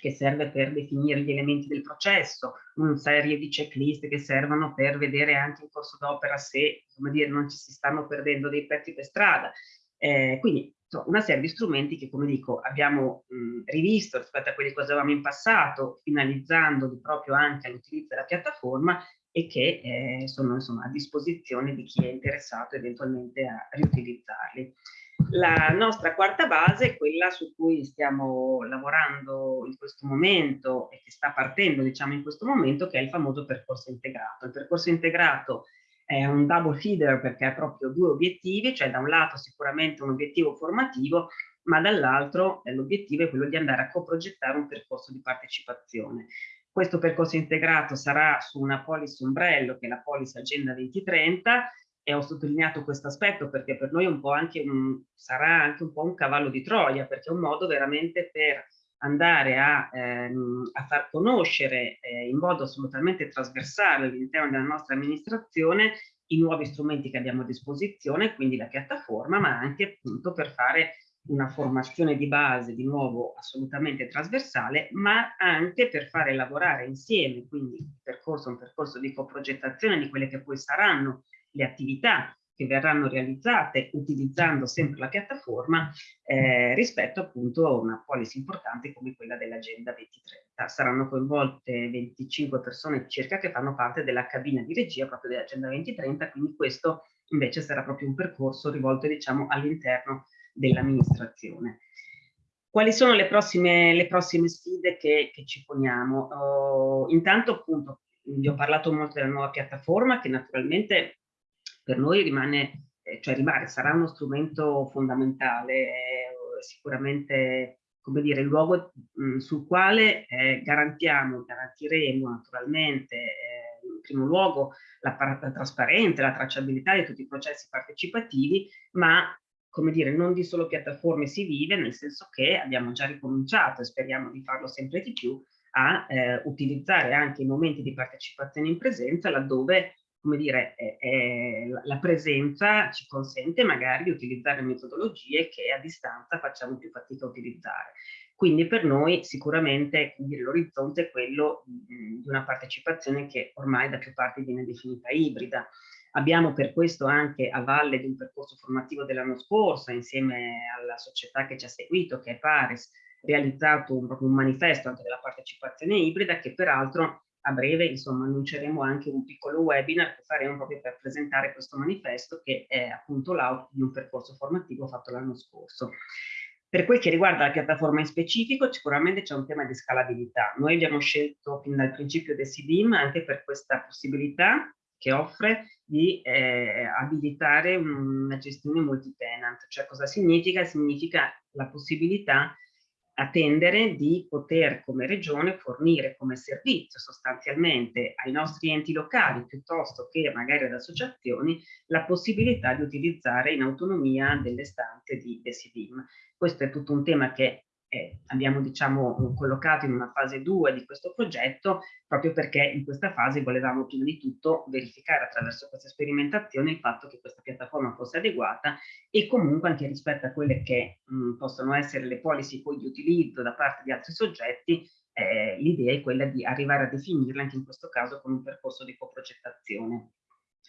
che serve per definire gli elementi del processo, una serie di checklist che servono per vedere anche in corso d'opera se, dire, non ci si stanno perdendo dei pezzi per strada. Eh, quindi una serie di strumenti che, come dico, abbiamo mh, rivisto rispetto a quelli che usavamo in passato, finalizzandoli proprio anche all'utilizzo della piattaforma e che eh, sono insomma, a disposizione di chi è interessato eventualmente a riutilizzarli. La nostra quarta base è quella su cui stiamo lavorando in questo momento e che sta partendo diciamo in questo momento che è il famoso percorso integrato. Il percorso integrato è un double feeder perché ha proprio due obiettivi, cioè da un lato sicuramente un obiettivo formativo ma dall'altro eh, l'obiettivo è quello di andare a coprogettare un percorso di partecipazione. Questo percorso integrato sarà su una policy ombrello che è la policy Agenda 2030 e ho sottolineato questo aspetto perché per noi anche un, sarà anche un po' un cavallo di Troia perché è un modo veramente per andare a, ehm, a far conoscere eh, in modo assolutamente trasversale all'interno della nostra amministrazione i nuovi strumenti che abbiamo a disposizione, quindi la piattaforma, ma anche appunto per fare una formazione di base di nuovo assolutamente trasversale, ma anche per fare lavorare insieme, quindi percorso, un percorso di coprogettazione di quelle che poi saranno le attività che verranno realizzate utilizzando sempre la piattaforma eh, rispetto appunto a una policy importante come quella dell'Agenda 2030. Saranno coinvolte 25 persone circa che fanno parte della cabina di regia proprio dell'Agenda 2030, quindi questo invece sarà proprio un percorso rivolto diciamo all'interno dell'amministrazione. Quali sono le prossime, le prossime sfide che, che ci poniamo? Oh, intanto appunto vi ho parlato molto della nuova piattaforma che naturalmente per noi rimane, eh, cioè rimane, sarà uno strumento fondamentale, eh, sicuramente come dire, il luogo mh, sul quale eh, garantiamo, garantiremo naturalmente eh, in primo luogo la, la trasparenza, la tracciabilità di tutti i processi partecipativi, ma come dire, non di solo piattaforme si vive, nel senso che abbiamo già ricominciato e speriamo di farlo sempre di più, a eh, utilizzare anche i momenti di partecipazione in presenza laddove come dire, è, è, la presenza ci consente magari di utilizzare metodologie che a distanza facciamo più fatica a utilizzare. Quindi per noi sicuramente l'orizzonte è quello di una partecipazione che ormai da più parti viene definita ibrida. Abbiamo per questo anche a valle di un percorso formativo dell'anno scorso, insieme alla società che ci ha seguito, che è Paris, realizzato un, un manifesto anche della partecipazione ibrida che peraltro a breve insomma annunceremo anche un piccolo webinar che faremo proprio per presentare questo manifesto che è appunto l'out di un percorso formativo fatto l'anno scorso. Per quel che riguarda la piattaforma in specifico, sicuramente c'è un tema di scalabilità. Noi abbiamo scelto fin dal principio del CDIM anche per questa possibilità che offre di eh, abilitare una gestione multi-tenant. Cioè cosa significa? Significa la possibilità attendere di poter come regione fornire come servizio sostanzialmente ai nostri enti locali piuttosto che magari ad associazioni la possibilità di utilizzare in autonomia delle stanze di Decidim. Questo è tutto un tema che eh, abbiamo diciamo collocato in una fase 2 di questo progetto proprio perché in questa fase volevamo prima di tutto verificare attraverso questa sperimentazione il fatto che questa piattaforma fosse adeguata e comunque anche rispetto a quelle che mh, possono essere le policy poi di utilizzo da parte di altri soggetti eh, l'idea è quella di arrivare a definirla anche in questo caso con un percorso di coprogettazione.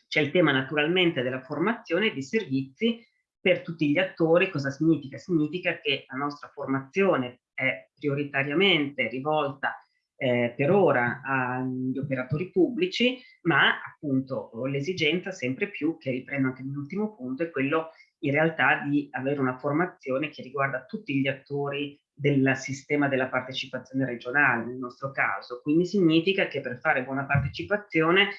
C'è il tema naturalmente della formazione e dei servizi per tutti gli attori. Cosa significa? Significa che la nostra formazione è prioritariamente rivolta eh, per ora agli operatori pubblici, ma appunto l'esigenza sempre più, che riprendo anche nell'ultimo punto, è quello in realtà di avere una formazione che riguarda tutti gli attori del sistema della partecipazione regionale, nel nostro caso. Quindi significa che per fare buona partecipazione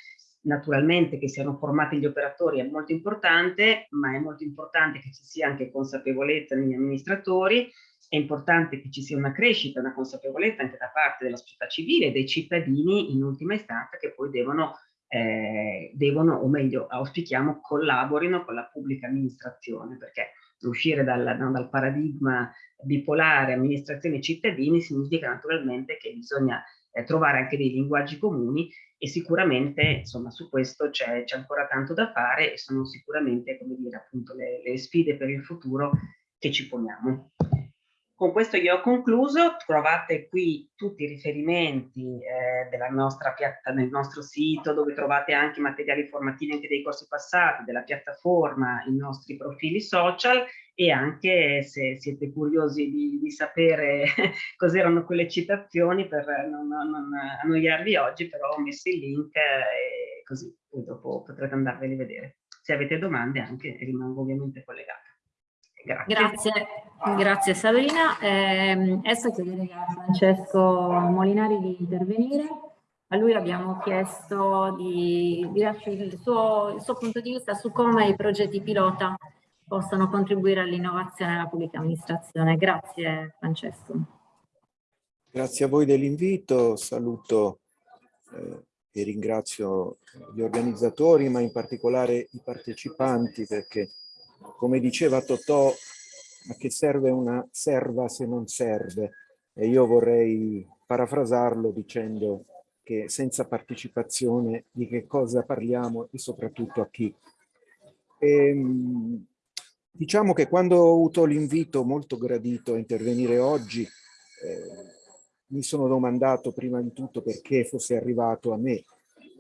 naturalmente che siano formati gli operatori è molto importante, ma è molto importante che ci sia anche consapevolezza negli amministratori, è importante che ci sia una crescita, una consapevolezza anche da parte della società civile e dei cittadini in ultima istanza che poi devono, eh, devono o meglio auspichiamo collaborino con la pubblica amministrazione perché uscire dal, dal paradigma bipolare amministrazione e cittadini significa naturalmente che bisogna eh, trovare anche dei linguaggi comuni e sicuramente insomma su questo c'è ancora tanto da fare e sono sicuramente come dire appunto le, le sfide per il futuro che ci poniamo. Con questo io ho concluso, trovate qui tutti i riferimenti eh, della nostra piatta, nel nostro sito dove trovate anche materiali formativi anche dei corsi passati, della piattaforma, i nostri profili social e anche se siete curiosi di, di sapere <laughs> cos'erano quelle citazioni per non, non, annoiarvi oggi, però ho messo il link e così poi dopo potrete andarveli a vedere. Se avete domande anche rimango ovviamente collegata. Grazie. Grazie, grazie Sabrina. Eh, adesso chiederei a Francesco Molinari di intervenire. A lui abbiamo chiesto di, di darci il suo, il suo punto di vista su come i progetti pilota possono contribuire all'innovazione della pubblica amministrazione. Grazie Francesco. Grazie a voi dell'invito, saluto eh, e ringrazio gli organizzatori, ma in particolare i partecipanti perché come diceva Totò, a che serve una serva se non serve? E io vorrei parafrasarlo dicendo che senza partecipazione di che cosa parliamo e soprattutto a chi. E, ehm, diciamo che quando ho avuto l'invito molto gradito a intervenire oggi, eh, mi sono domandato prima di tutto perché fosse arrivato a me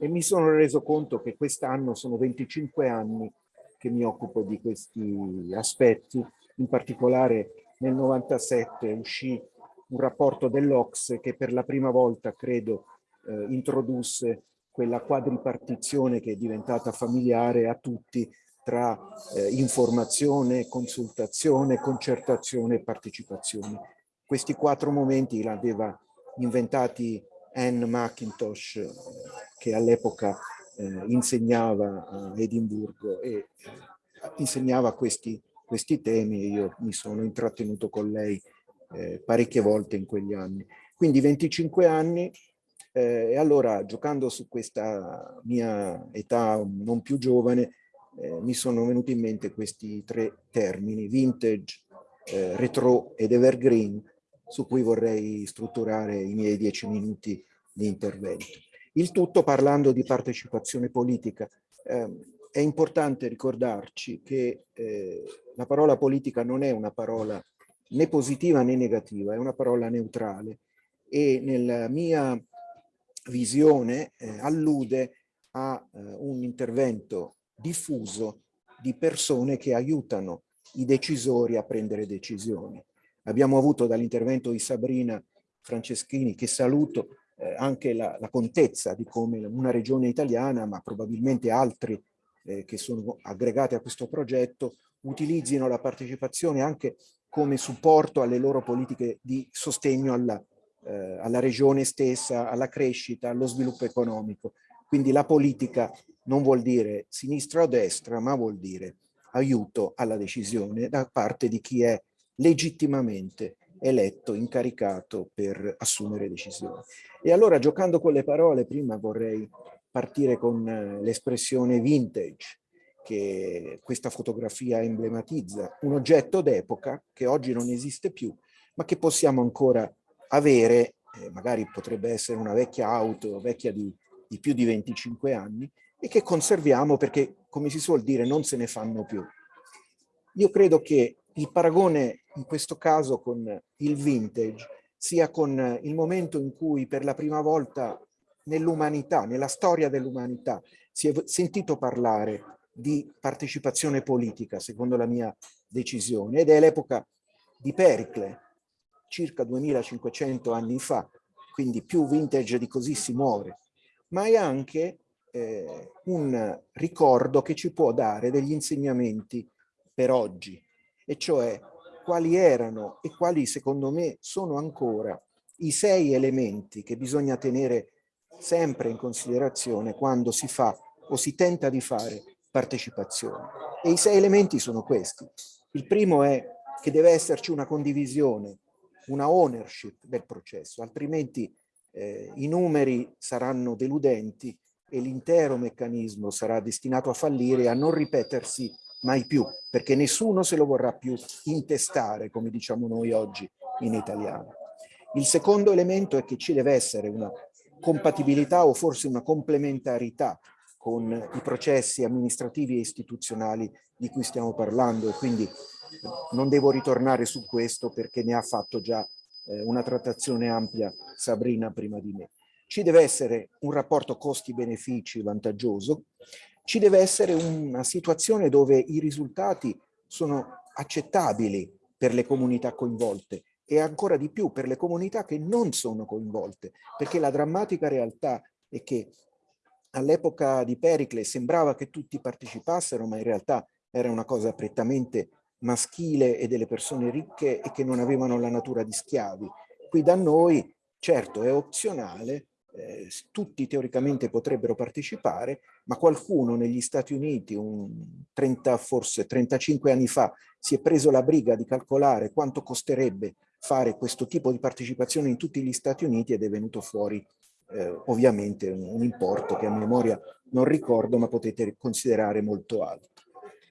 e mi sono reso conto che quest'anno sono 25 anni che mi occupo di questi aspetti. In particolare nel 97 uscì un rapporto dell'Ox che per la prima volta, credo, eh, introdusse quella quadripartizione che è diventata familiare a tutti tra eh, informazione, consultazione, concertazione e partecipazione. Questi quattro momenti l'aveva inventati Anne McIntosh, eh, che all'epoca eh, insegnava a Edimburgo e eh, insegnava questi, questi temi e io mi sono intrattenuto con lei eh, parecchie volte in quegli anni. Quindi 25 anni eh, e allora giocando su questa mia età non più giovane eh, mi sono venuti in mente questi tre termini, vintage, eh, retro ed evergreen, su cui vorrei strutturare i miei dieci minuti di intervento. Il tutto parlando di partecipazione politica. Eh, è importante ricordarci che eh, la parola politica non è una parola né positiva né negativa, è una parola neutrale e nella mia visione eh, allude a eh, un intervento diffuso di persone che aiutano i decisori a prendere decisioni. Abbiamo avuto dall'intervento di Sabrina Franceschini, che saluto, eh, anche la, la, contezza di come una regione italiana, ma probabilmente altri eh, che sono aggregati a questo progetto, utilizzino la partecipazione anche come supporto alle loro politiche di sostegno alla, eh, alla regione stessa, alla crescita, allo sviluppo economico. Quindi la politica non vuol dire sinistra o destra, ma vuol dire aiuto alla decisione da parte di chi è legittimamente eletto, incaricato per assumere decisioni. E allora giocando con le parole, prima vorrei partire con eh, l'espressione vintage, che questa fotografia emblematizza, un oggetto d'epoca che oggi non esiste più, ma che possiamo ancora avere, eh, magari potrebbe essere una vecchia auto, vecchia di, di più di 25 anni, e che conserviamo perché, come si suol dire, non se ne fanno più. Io credo che il paragone in questo caso con il vintage sia con il momento in cui per la prima volta nell'umanità, nella storia dell'umanità, si è sentito parlare di partecipazione politica, secondo la mia decisione, ed è l'epoca di Pericle, circa 2500 anni fa, quindi più vintage di così si muore, ma è anche eh, un ricordo che ci può dare degli insegnamenti per oggi, e cioè quali erano e quali secondo me sono ancora i sei elementi che bisogna tenere sempre in considerazione quando si fa o si tenta di fare partecipazione. E i sei elementi sono questi. Il primo è che deve esserci una condivisione, una ownership del processo, altrimenti eh, i numeri saranno deludenti e l'intero meccanismo sarà destinato a fallire e a non ripetersi mai più, perché nessuno se lo vorrà più intestare, come diciamo noi oggi in italiano. Il secondo elemento è che ci deve essere una compatibilità o forse una complementarità con i processi amministrativi e istituzionali di cui stiamo parlando e quindi non devo ritornare su questo perché ne ha fatto già eh, una trattazione ampia Sabrina prima di me. Ci deve essere un rapporto costi-benefici vantaggioso, ci deve essere una situazione dove i risultati sono accettabili per le comunità coinvolte e ancora di più per le comunità che non sono coinvolte, perché la drammatica realtà è che all'epoca di Pericle sembrava che tutti partecipassero, ma in realtà era una cosa prettamente maschile e delle persone ricche e che non avevano la natura di schiavi. Qui da noi, certo, è opzionale, eh, tutti teoricamente potrebbero partecipare, ma qualcuno negli Stati Uniti, un 30, forse 35 anni fa, si è preso la briga di calcolare quanto costerebbe fare questo tipo di partecipazione in tutti gli Stati Uniti ed è venuto fuori eh, ovviamente un, un importo che a memoria non ricordo, ma potete considerare molto alto.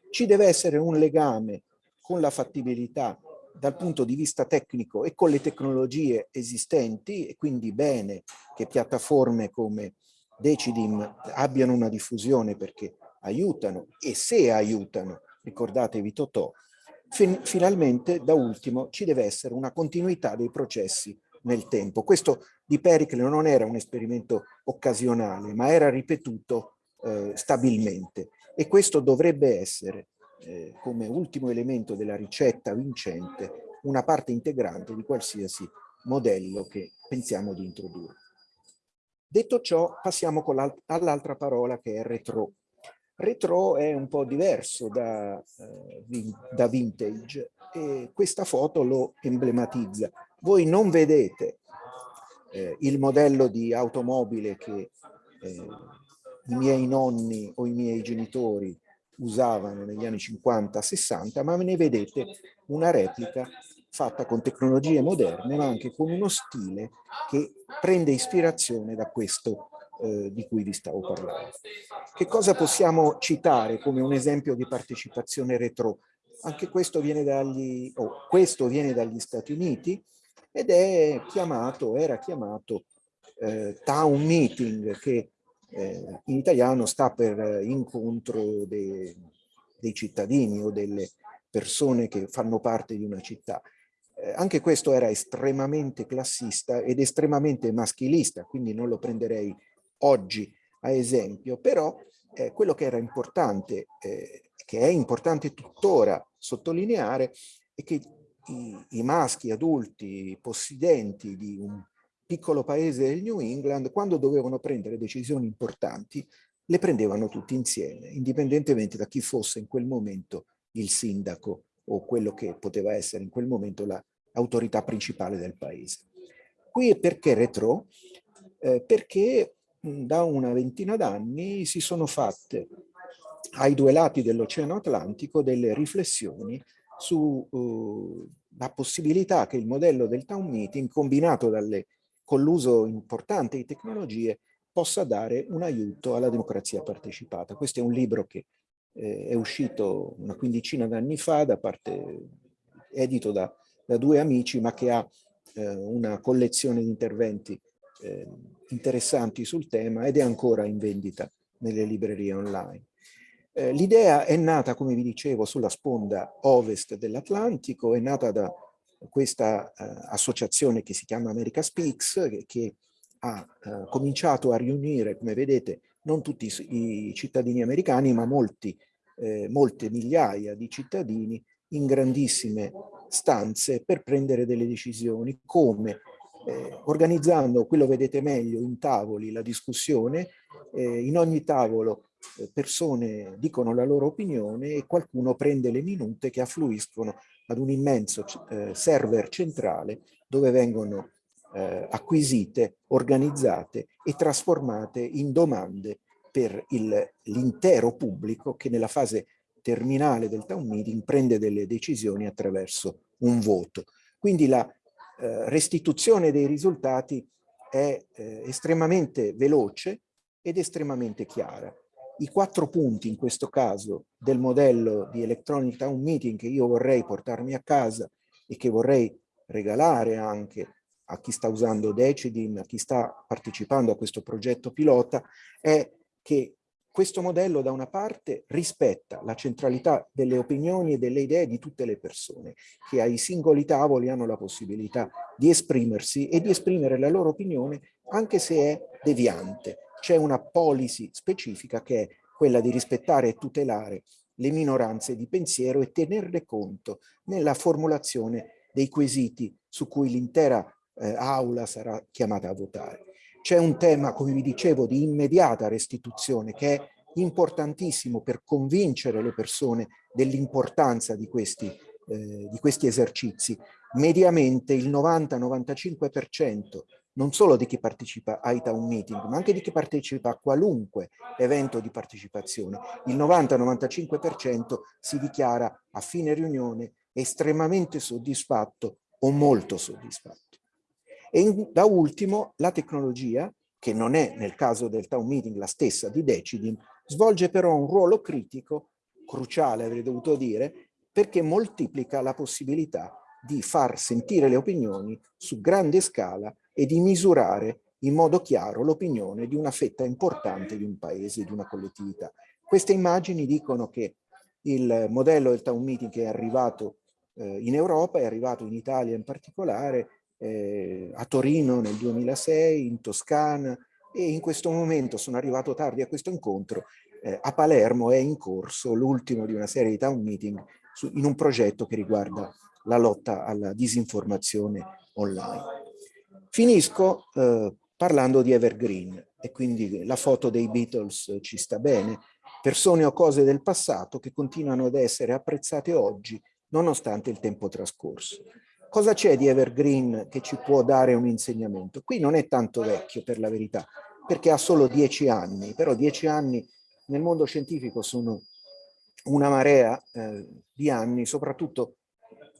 Ci deve essere un legame con la fattibilità dal punto di vista tecnico e con le tecnologie esistenti e quindi bene che piattaforme come Decidim abbiano una diffusione perché aiutano e se aiutano, ricordatevi Totò, fin finalmente da ultimo ci deve essere una continuità dei processi nel tempo. Questo di Pericle non era un esperimento occasionale ma era ripetuto eh, stabilmente e questo dovrebbe essere eh, come ultimo elemento della ricetta vincente una parte integrante di qualsiasi modello che pensiamo di introdurre. Detto ciò, passiamo all'altra parola che è retro. Retro è un po' diverso da, eh, da vintage e questa foto lo emblematizza. Voi non vedete eh, il modello di automobile che eh, i miei nonni o i miei genitori usavano negli anni 50-60, ma ne vedete una replica fatta con tecnologie moderne, ma anche con uno stile che prende ispirazione da questo eh, di cui vi stavo parlando. Che cosa possiamo citare come un esempio di partecipazione retro? Anche questo viene dagli, oh, questo viene dagli Stati Uniti ed è chiamato, era chiamato eh, town meeting, che eh, in italiano sta per incontro de, dei cittadini o delle persone che fanno parte di una città. Eh, anche questo era estremamente classista ed estremamente maschilista, quindi non lo prenderei oggi a esempio, però eh, quello che era importante, eh, che è importante tuttora sottolineare, è che i, i maschi adulti possidenti di un piccolo paese del New England, quando dovevano prendere decisioni importanti, le prendevano tutti insieme, indipendentemente da chi fosse in quel momento il sindaco o quello che poteva essere in quel momento l'autorità principale del paese. Qui è perché retro? Eh, perché da una ventina d'anni si sono fatte ai due lati dell'Oceano Atlantico delle riflessioni sulla uh, possibilità che il modello del town meeting combinato dalle con l'uso importante di tecnologie possa dare un aiuto alla democrazia partecipata. Questo è un libro che eh, è uscito una quindicina d'anni fa, da parte, edito da da due amici, ma che ha eh, una collezione di interventi eh, interessanti sul tema ed è ancora in vendita nelle librerie online. Eh, L'idea è nata, come vi dicevo, sulla sponda ovest dell'Atlantico, è nata da questa eh, associazione che si chiama America Speaks, che, che ha eh, cominciato a riunire, come vedete, non tutti i, i cittadini americani, ma molti, eh, molte migliaia di cittadini in grandissime stanze per prendere delle decisioni, come eh, organizzando, quello vedete meglio, in tavoli la discussione, eh, in ogni tavolo eh, persone dicono la loro opinione e qualcuno prende le minute che affluiscono ad un immenso eh, server centrale dove vengono eh, acquisite, organizzate e trasformate in domande per l'intero pubblico che nella fase terminale del town meeting prende delle decisioni attraverso un voto. Quindi la restituzione dei risultati è eh, estremamente veloce ed estremamente chiara. I quattro punti in questo caso del modello di Electronic Town Meeting che io vorrei portarmi a casa e che vorrei regalare anche a chi sta usando Decidin, a chi sta partecipando a questo progetto pilota, è che questo modello da una parte rispetta la centralità delle opinioni e delle idee di tutte le persone, che ai singoli tavoli hanno la possibilità di esprimersi e di esprimere la loro opinione anche se è deviante, c'è una policy specifica che è quella di rispettare e tutelare le minoranze di pensiero e tenerle conto nella formulazione dei quesiti su cui l'intera eh, aula sarà chiamata a votare. C'è un tema, come vi dicevo, di immediata restituzione che è importantissimo per convincere le persone dell'importanza di eh, di questi esercizi. Mediamente il 90-95% non solo di chi partecipa ai town meeting, ma anche di chi partecipa a qualunque evento di partecipazione. Il 90-95% si dichiara a fine riunione estremamente soddisfatto o molto soddisfatto. E in, da ultimo la tecnologia, che non è nel caso del town meeting la stessa di Decidin, svolge però un ruolo critico, cruciale avrei dovuto dire, perché moltiplica la possibilità di far sentire le opinioni su grande scala e di misurare in modo chiaro l'opinione di una fetta importante di un paese, di una collettività. Queste immagini dicono che il modello del town meeting è arrivato eh, in Europa, è arrivato in Italia in particolare, eh, a Torino nel 2006, in Toscana e in questo momento sono arrivato tardi a questo incontro, eh, a Palermo è in corso l'ultimo di una serie di town meeting su, in un progetto che riguarda la lotta alla disinformazione online. Finisco eh, parlando di Evergreen e quindi la foto dei Beatles ci sta bene, persone o cose del passato che continuano ad essere apprezzate oggi nonostante il tempo trascorso. Cosa c'è di Evergreen che ci può dare un insegnamento? Qui non è tanto vecchio per la verità, perché ha solo dieci anni, però dieci anni nel mondo scientifico sono una marea eh, di anni, soprattutto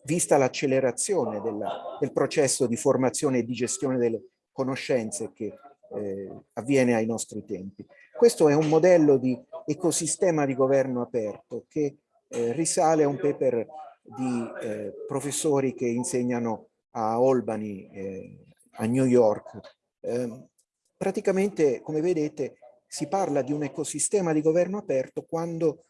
vista l'accelerazione del processo di formazione e di gestione delle conoscenze che eh, avviene ai nostri tempi. Questo è un modello di ecosistema di governo aperto che eh, risale a un paper di eh, professori che insegnano a Albany, eh, a New York. Ehm, praticamente, come vedete, si parla di un ecosistema di governo aperto quando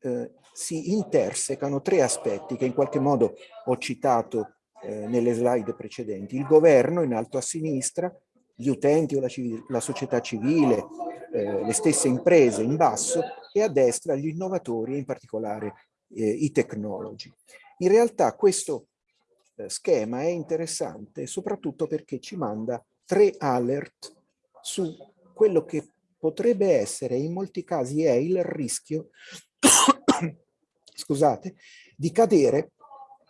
eh, si intersecano tre aspetti che in qualche modo ho citato eh, nelle slide precedenti. Il governo in alto a sinistra, gli utenti o la, la società civile, eh, le stesse imprese in basso e a destra gli innovatori in particolare eh, i tecnologi. In realtà questo eh, schema è interessante soprattutto perché ci manda tre alert su quello che potrebbe essere, in molti casi è il rischio <coughs> scusate, di cadere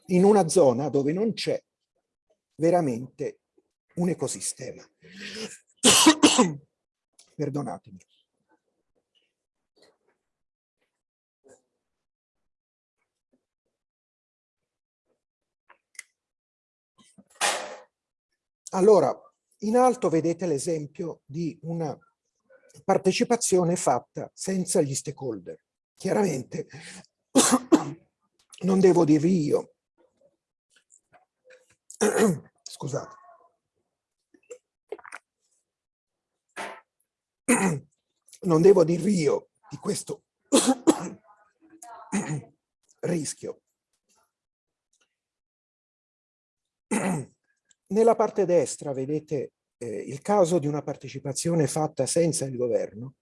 in una zona dove non c'è veramente un ecosistema. <coughs> Perdonatemi. Allora, in alto vedete l'esempio di una partecipazione fatta senza gli stakeholder. Chiaramente <coughs> non devo dirvi io <coughs> Scusate. <coughs> Non devo dirvi io di questo rischio. Nella parte destra vedete eh, il caso di una partecipazione fatta senza il governo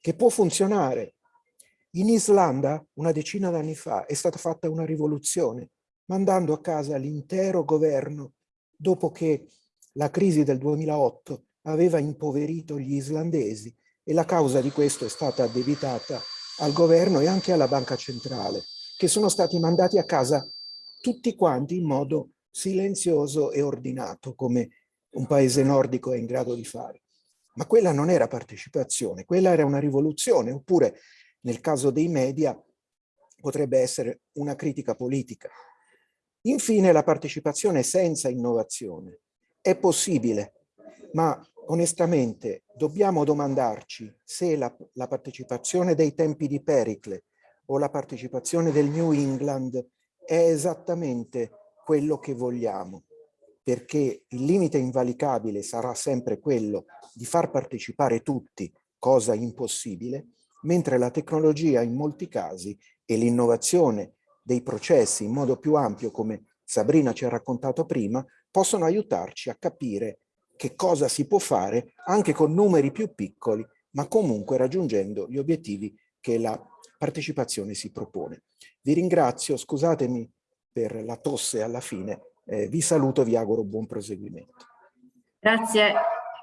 che può funzionare. In Islanda una decina d'anni fa è stata fatta una rivoluzione mandando a casa l'intero governo dopo che la crisi del 2008 aveva impoverito gli islandesi e la causa di questo è stata addebitata al governo e anche alla banca centrale, che sono stati mandati a casa tutti quanti in modo silenzioso e ordinato, come un paese nordico è in grado di fare. Ma quella non era partecipazione, quella era una rivoluzione, oppure nel caso dei media potrebbe essere una critica politica. Infine la partecipazione senza innovazione. È possibile, ma onestamente dobbiamo domandarci se la, la, partecipazione dei tempi di Pericle o la partecipazione del New England è esattamente quello che vogliamo, perché il limite invalicabile sarà sempre quello di far partecipare tutti, cosa impossibile, mentre la tecnologia in molti casi e l'innovazione dei processi in modo più ampio, come Sabrina ci ha raccontato prima, possono aiutarci a capire che cosa si può fare anche con numeri più piccoli, ma comunque raggiungendo gli obiettivi che la partecipazione si propone. Vi ringrazio, scusatemi per la tosse alla fine, eh, vi saluto, vi auguro buon proseguimento. Grazie,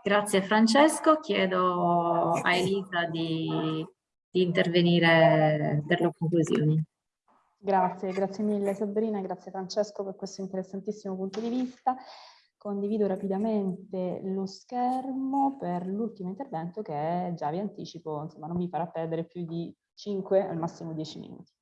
grazie Francesco, chiedo a Elisa di, di intervenire per le conclusioni. Grazie, grazie mille Sabrina, grazie Francesco per questo interessantissimo punto di vista. Condivido rapidamente lo schermo per l'ultimo intervento che già vi anticipo, insomma non mi farà perdere più di 5 al massimo 10 minuti.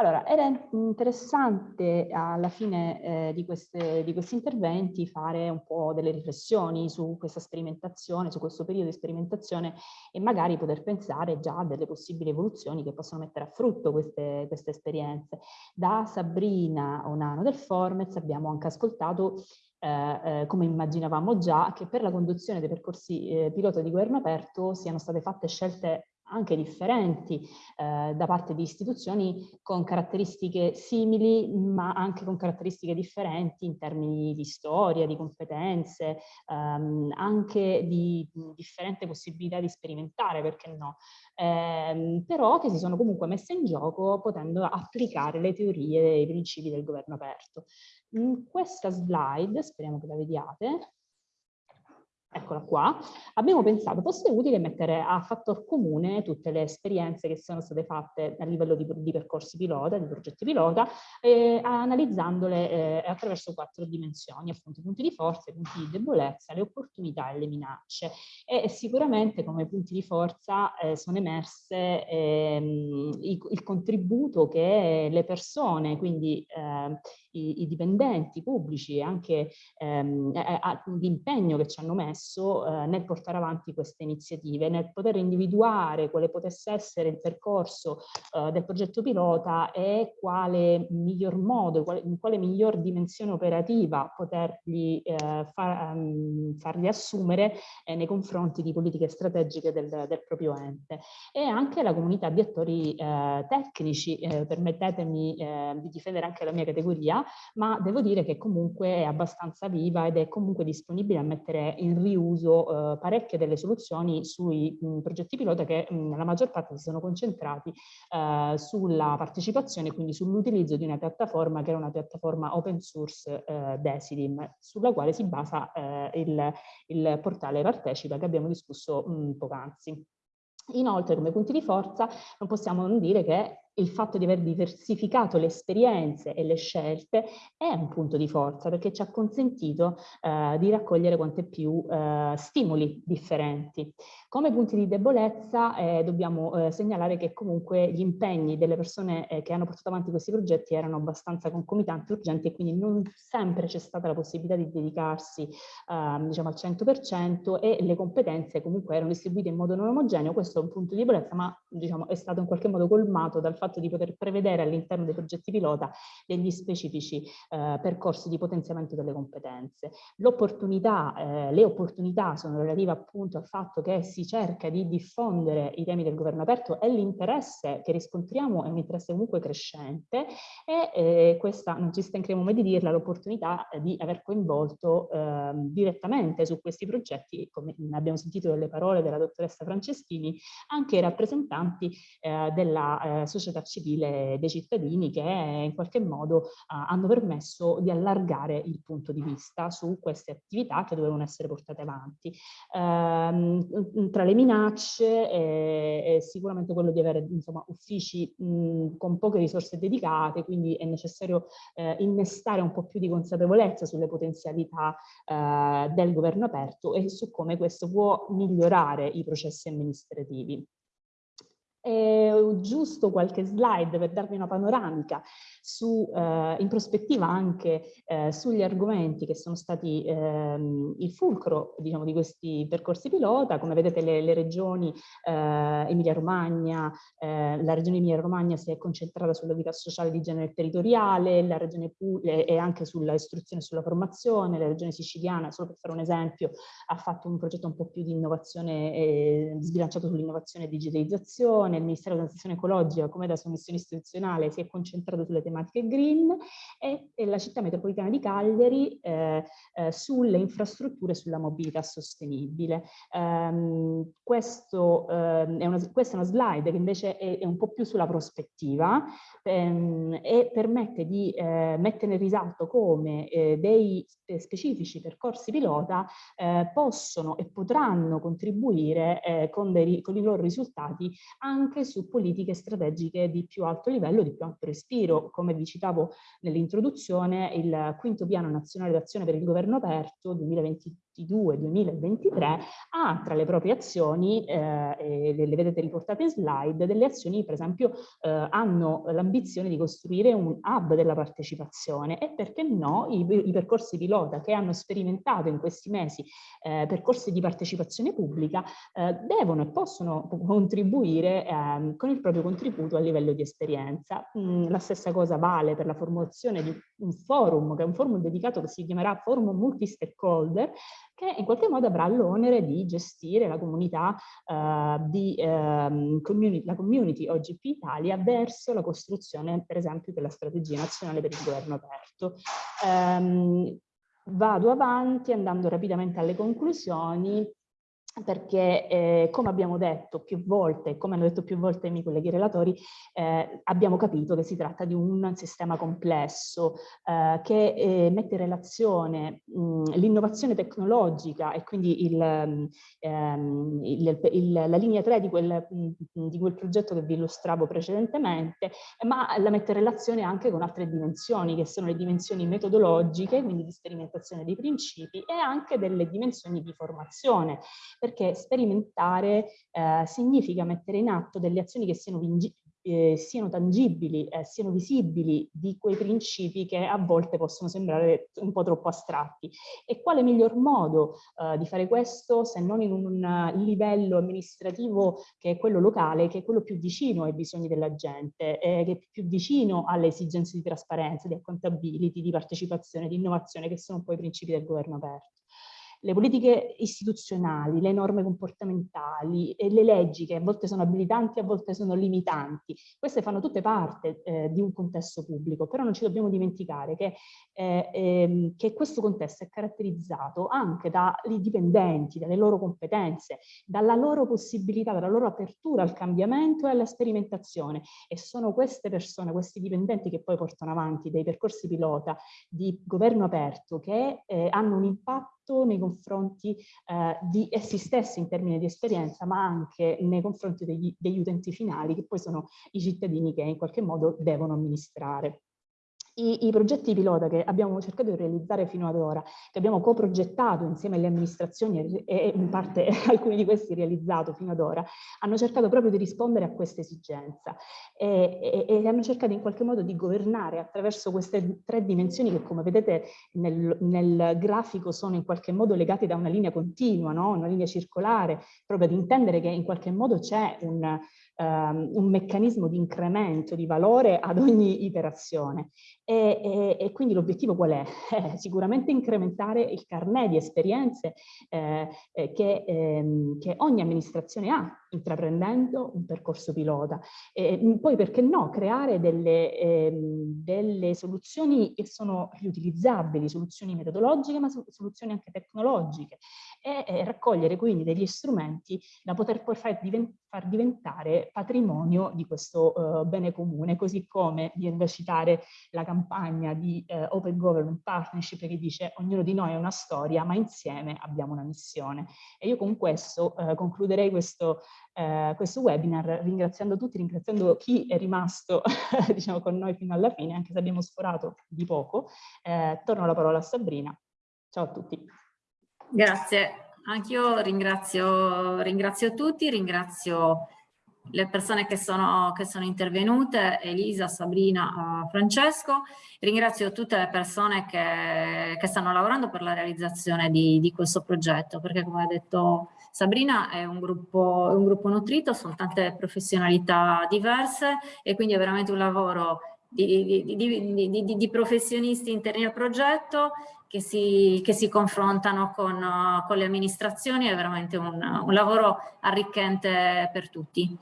Allora, era interessante alla fine eh, di, queste, di, questi interventi fare un po' delle riflessioni su questa sperimentazione, su questo periodo di sperimentazione e magari poter pensare già a delle possibili evoluzioni che possono mettere a frutto queste, queste esperienze. Da Sabrina Onano del Formez abbiamo anche ascoltato eh, eh, come immaginavamo già, che per la conduzione dei percorsi eh, pilota di governo aperto siano state fatte scelte anche differenti eh, da parte di istituzioni con caratteristiche simili ma anche con caratteristiche differenti in termini di storia, di competenze, ehm, anche di differente possibilità di sperimentare, perché no, ehm, però che si sono comunque messe in gioco potendo applicare le teorie e i principi del governo aperto. In questa slide, speriamo che la vediate, eccola qua, abbiamo pensato fosse utile mettere a fattor comune tutte le esperienze che sono state fatte a livello di, di percorsi pilota, di progetti pilota, eh, analizzandole eh, attraverso quattro dimensioni, appunto punti di forza, punti di debolezza, le opportunità e le minacce. E, sicuramente come punti di forza eh, sono emerse ehm, il, il, contributo che le persone, quindi ehm, i, i, dipendenti pubblici e anche ehm, l'impegno che ci hanno messo eh, nel portare avanti queste iniziative, nel poter individuare quale potesse essere il percorso eh, del progetto pilota e quale miglior modo, quale, in quale miglior dimensione operativa poterli eh, far, um, farli assumere eh, nei confronti di politiche strategiche del, del, proprio ente. E anche la comunità di attori eh, tecnici, eh, permettetemi di difendere anche la mia categoria, ma devo dire che comunque è abbastanza viva ed è comunque disponibile a mettere in riuso eh, parecchie delle soluzioni sui mh, progetti pilota che mh, nella maggior parte si sono concentrati eh, sulla partecipazione, quindi sull'utilizzo di una piattaforma che era una piattaforma open source eh, Decidim, sulla quale si basa eh, il, il, portale Partecipa che abbiamo discusso poc'anzi. Inoltre, come punti di forza, non possiamo non dire che il fatto di aver diversificato le esperienze e le scelte è un punto di forza perché ci ha consentito eh, di raccogliere quante più eh, stimoli differenti. Come punti di debolezza eh, dobbiamo eh, segnalare che comunque gli impegni delle persone eh, che hanno portato avanti questi progetti erano abbastanza concomitanti, urgenti e quindi non sempre c'è stata la possibilità di dedicarsi ehm, diciamo al 100% e le competenze comunque erano distribuite in modo non omogeneo, questo è un punto di debolezza ma diciamo, è stato in qualche modo colmato dal fatto di poter prevedere all'interno dei progetti pilota degli specifici eh, percorsi di potenziamento delle competenze. L'opportunità, eh, le opportunità sono relative appunto al fatto che si cerca di diffondere i temi del governo aperto e l'interesse che riscontriamo è un interesse comunque crescente e eh, questa, non ci stancheremo mai di dirla, l'opportunità di aver coinvolto eh, direttamente su questi progetti, come abbiamo sentito dalle parole della dottoressa Franceschini, anche i rappresentanti eh, della eh, società civile dei cittadini che in qualche modo eh, hanno permesso di allargare il punto di vista su queste attività che dovevano essere portate avanti. Ehm, tra le minacce è, è, sicuramente quello di avere insomma, uffici con poche risorse dedicate, quindi è necessario eh, innestare un po' più di consapevolezza sulle potenzialità eh, del governo aperto e su come questo può migliorare i processi amministrativi. E giusto qualche slide per darvi una panoramica su, eh, in prospettiva anche eh, sugli argomenti che sono stati ehm, il fulcro diciamo, di questi percorsi pilota. Come vedete le, le regioni eh, Emilia-Romagna, eh, la regione Emilia-Romagna si è concentrata sulla vita sociale di genere territoriale, la regione Puglia e anche sulla istruzione e sulla formazione, la regione siciliana, solo per fare un esempio, ha fatto un progetto un po' più di innovazione, eh, sbilanciato sull'innovazione e digitalizzazione, il Ministero della Transizione Ecologica come da sua missione istituzionale si è concentrato sulle tematiche green e, e la città metropolitana di Cagliari eh, eh, sulle infrastrutture e sulla mobilità sostenibile. Um, questo, um, è una, questa è una slide che invece è, è un po' più sulla prospettiva um, e permette di eh, mettere in risalto come eh, dei specifici percorsi pilota eh, possono e potranno contribuire eh, con, dei, con i loro risultati anche su politiche strategiche di più alto livello, di più alto respiro. Come vi citavo nell'introduzione, il quinto piano nazionale d'azione per il governo aperto 2020 2022-2023 ha tra le proprie azioni, eh, le, le, vedete riportate in slide, delle azioni per esempio eh, hanno l'ambizione di costruire un hub della partecipazione e perché no i, i percorsi pilota che hanno sperimentato in questi mesi eh, percorsi di partecipazione pubblica eh, devono e possono contribuire ehm, con il proprio contributo a livello di esperienza. Mm, la stessa cosa vale per la formazione di un forum, che è un forum dedicato che si chiamerà Forum Multi-Stakeholder, che in qualche modo avrà l'onere di gestire la comunità eh, di eh, community, la community OGP Italia verso la costruzione, per esempio, della strategia nazionale per il governo aperto. Um, vado avanti andando rapidamente alle conclusioni perché eh, come abbiamo detto più volte, come hanno detto più volte i miei colleghi relatori, eh, abbiamo capito che si tratta di un sistema complesso eh, che eh, mette in relazione l'innovazione tecnologica e quindi il, ehm, il, il, la linea 3 di quel, di quel, progetto che vi illustravo precedentemente, ma la mette in relazione anche con altre dimensioni, che sono le dimensioni metodologiche, quindi di sperimentazione dei principi, e anche delle dimensioni di formazione perché sperimentare eh, significa mettere in atto delle azioni che siano, eh, siano tangibili, eh, siano visibili di quei principi che a volte possono sembrare un po' troppo astratti. E quale miglior modo eh, di fare questo se non in un livello amministrativo che è quello locale, che è quello più vicino ai bisogni della gente, eh, che è più vicino alle esigenze di trasparenza, di accountability, di partecipazione, di innovazione, che sono poi i principi del governo aperto le politiche istituzionali, le norme comportamentali e le leggi che a volte sono abilitanti, a volte sono limitanti, queste fanno tutte parte eh, di un contesto pubblico, però non ci dobbiamo dimenticare che, eh, ehm, che questo contesto è caratterizzato anche dai dipendenti, dalle loro competenze, dalla loro possibilità, dalla loro apertura al cambiamento e alla sperimentazione. E sono queste persone, questi dipendenti che poi portano avanti dei percorsi pilota di governo aperto che eh, hanno un impatto nei confronti eh, di essi stessi in termini di esperienza, ma anche nei confronti degli, degli utenti finali, che poi sono i cittadini che in qualche modo devono amministrare. I, I, progetti pilota che abbiamo cercato di realizzare fino ad ora, che abbiamo coprogettato insieme alle amministrazioni e in parte <laughs> alcuni di questi realizzato fino ad ora, hanno cercato proprio di rispondere a questa esigenza e, e, e hanno cercato in qualche modo di governare attraverso queste tre dimensioni che come vedete nel, nel grafico sono in qualche modo legate da una linea continua, no? una linea circolare, proprio ad intendere che in qualche modo c'è un, um, un meccanismo di incremento di valore ad ogni iterazione. E, e, e quindi l'obiettivo qual è? Eh, <laughs> sicuramente incrementare il carnet di esperienze eh, eh, che, ehm, che, ogni amministrazione ha intraprendendo un percorso pilota. E, poi perché no, creare delle, ehm, delle soluzioni che sono riutilizzabili, soluzioni metodologiche ma soluzioni anche tecnologiche e raccogliere quindi degli strumenti da poter poi far, diventare patrimonio di questo uh, bene comune, così come viene da citare la campagna di uh, Open Government Partnership che dice ognuno di noi ha una storia ma insieme abbiamo una missione. E io con questo uh, concluderei questo, questo webinar ringraziando tutti, ringraziando chi è rimasto <laughs> diciamo, con noi fino alla fine, anche se abbiamo sforato di poco. torno la parola a Sabrina. Ciao a tutti. Grazie, anch'io ringrazio, ringrazio tutti, ringrazio le persone che sono, che sono intervenute, Elisa, Sabrina, uh, Francesco, ringrazio tutte le persone che, che, stanno lavorando per la realizzazione di, di, questo progetto, perché come ha detto Sabrina è un gruppo, è un gruppo nutrito, sono tante professionalità diverse e quindi è veramente un lavoro di, di, di professionisti interni al progetto che si, che si confrontano con, uh, con, le amministrazioni, è veramente un, un lavoro arricchente per tutti.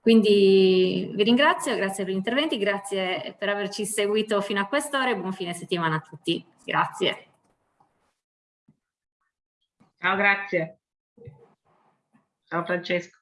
Quindi vi ringrazio, grazie per gli interventi, grazie per averci seguito fino a quest'ora e buon fine settimana a tutti. Grazie. Ciao, grazie. Ciao Francesco.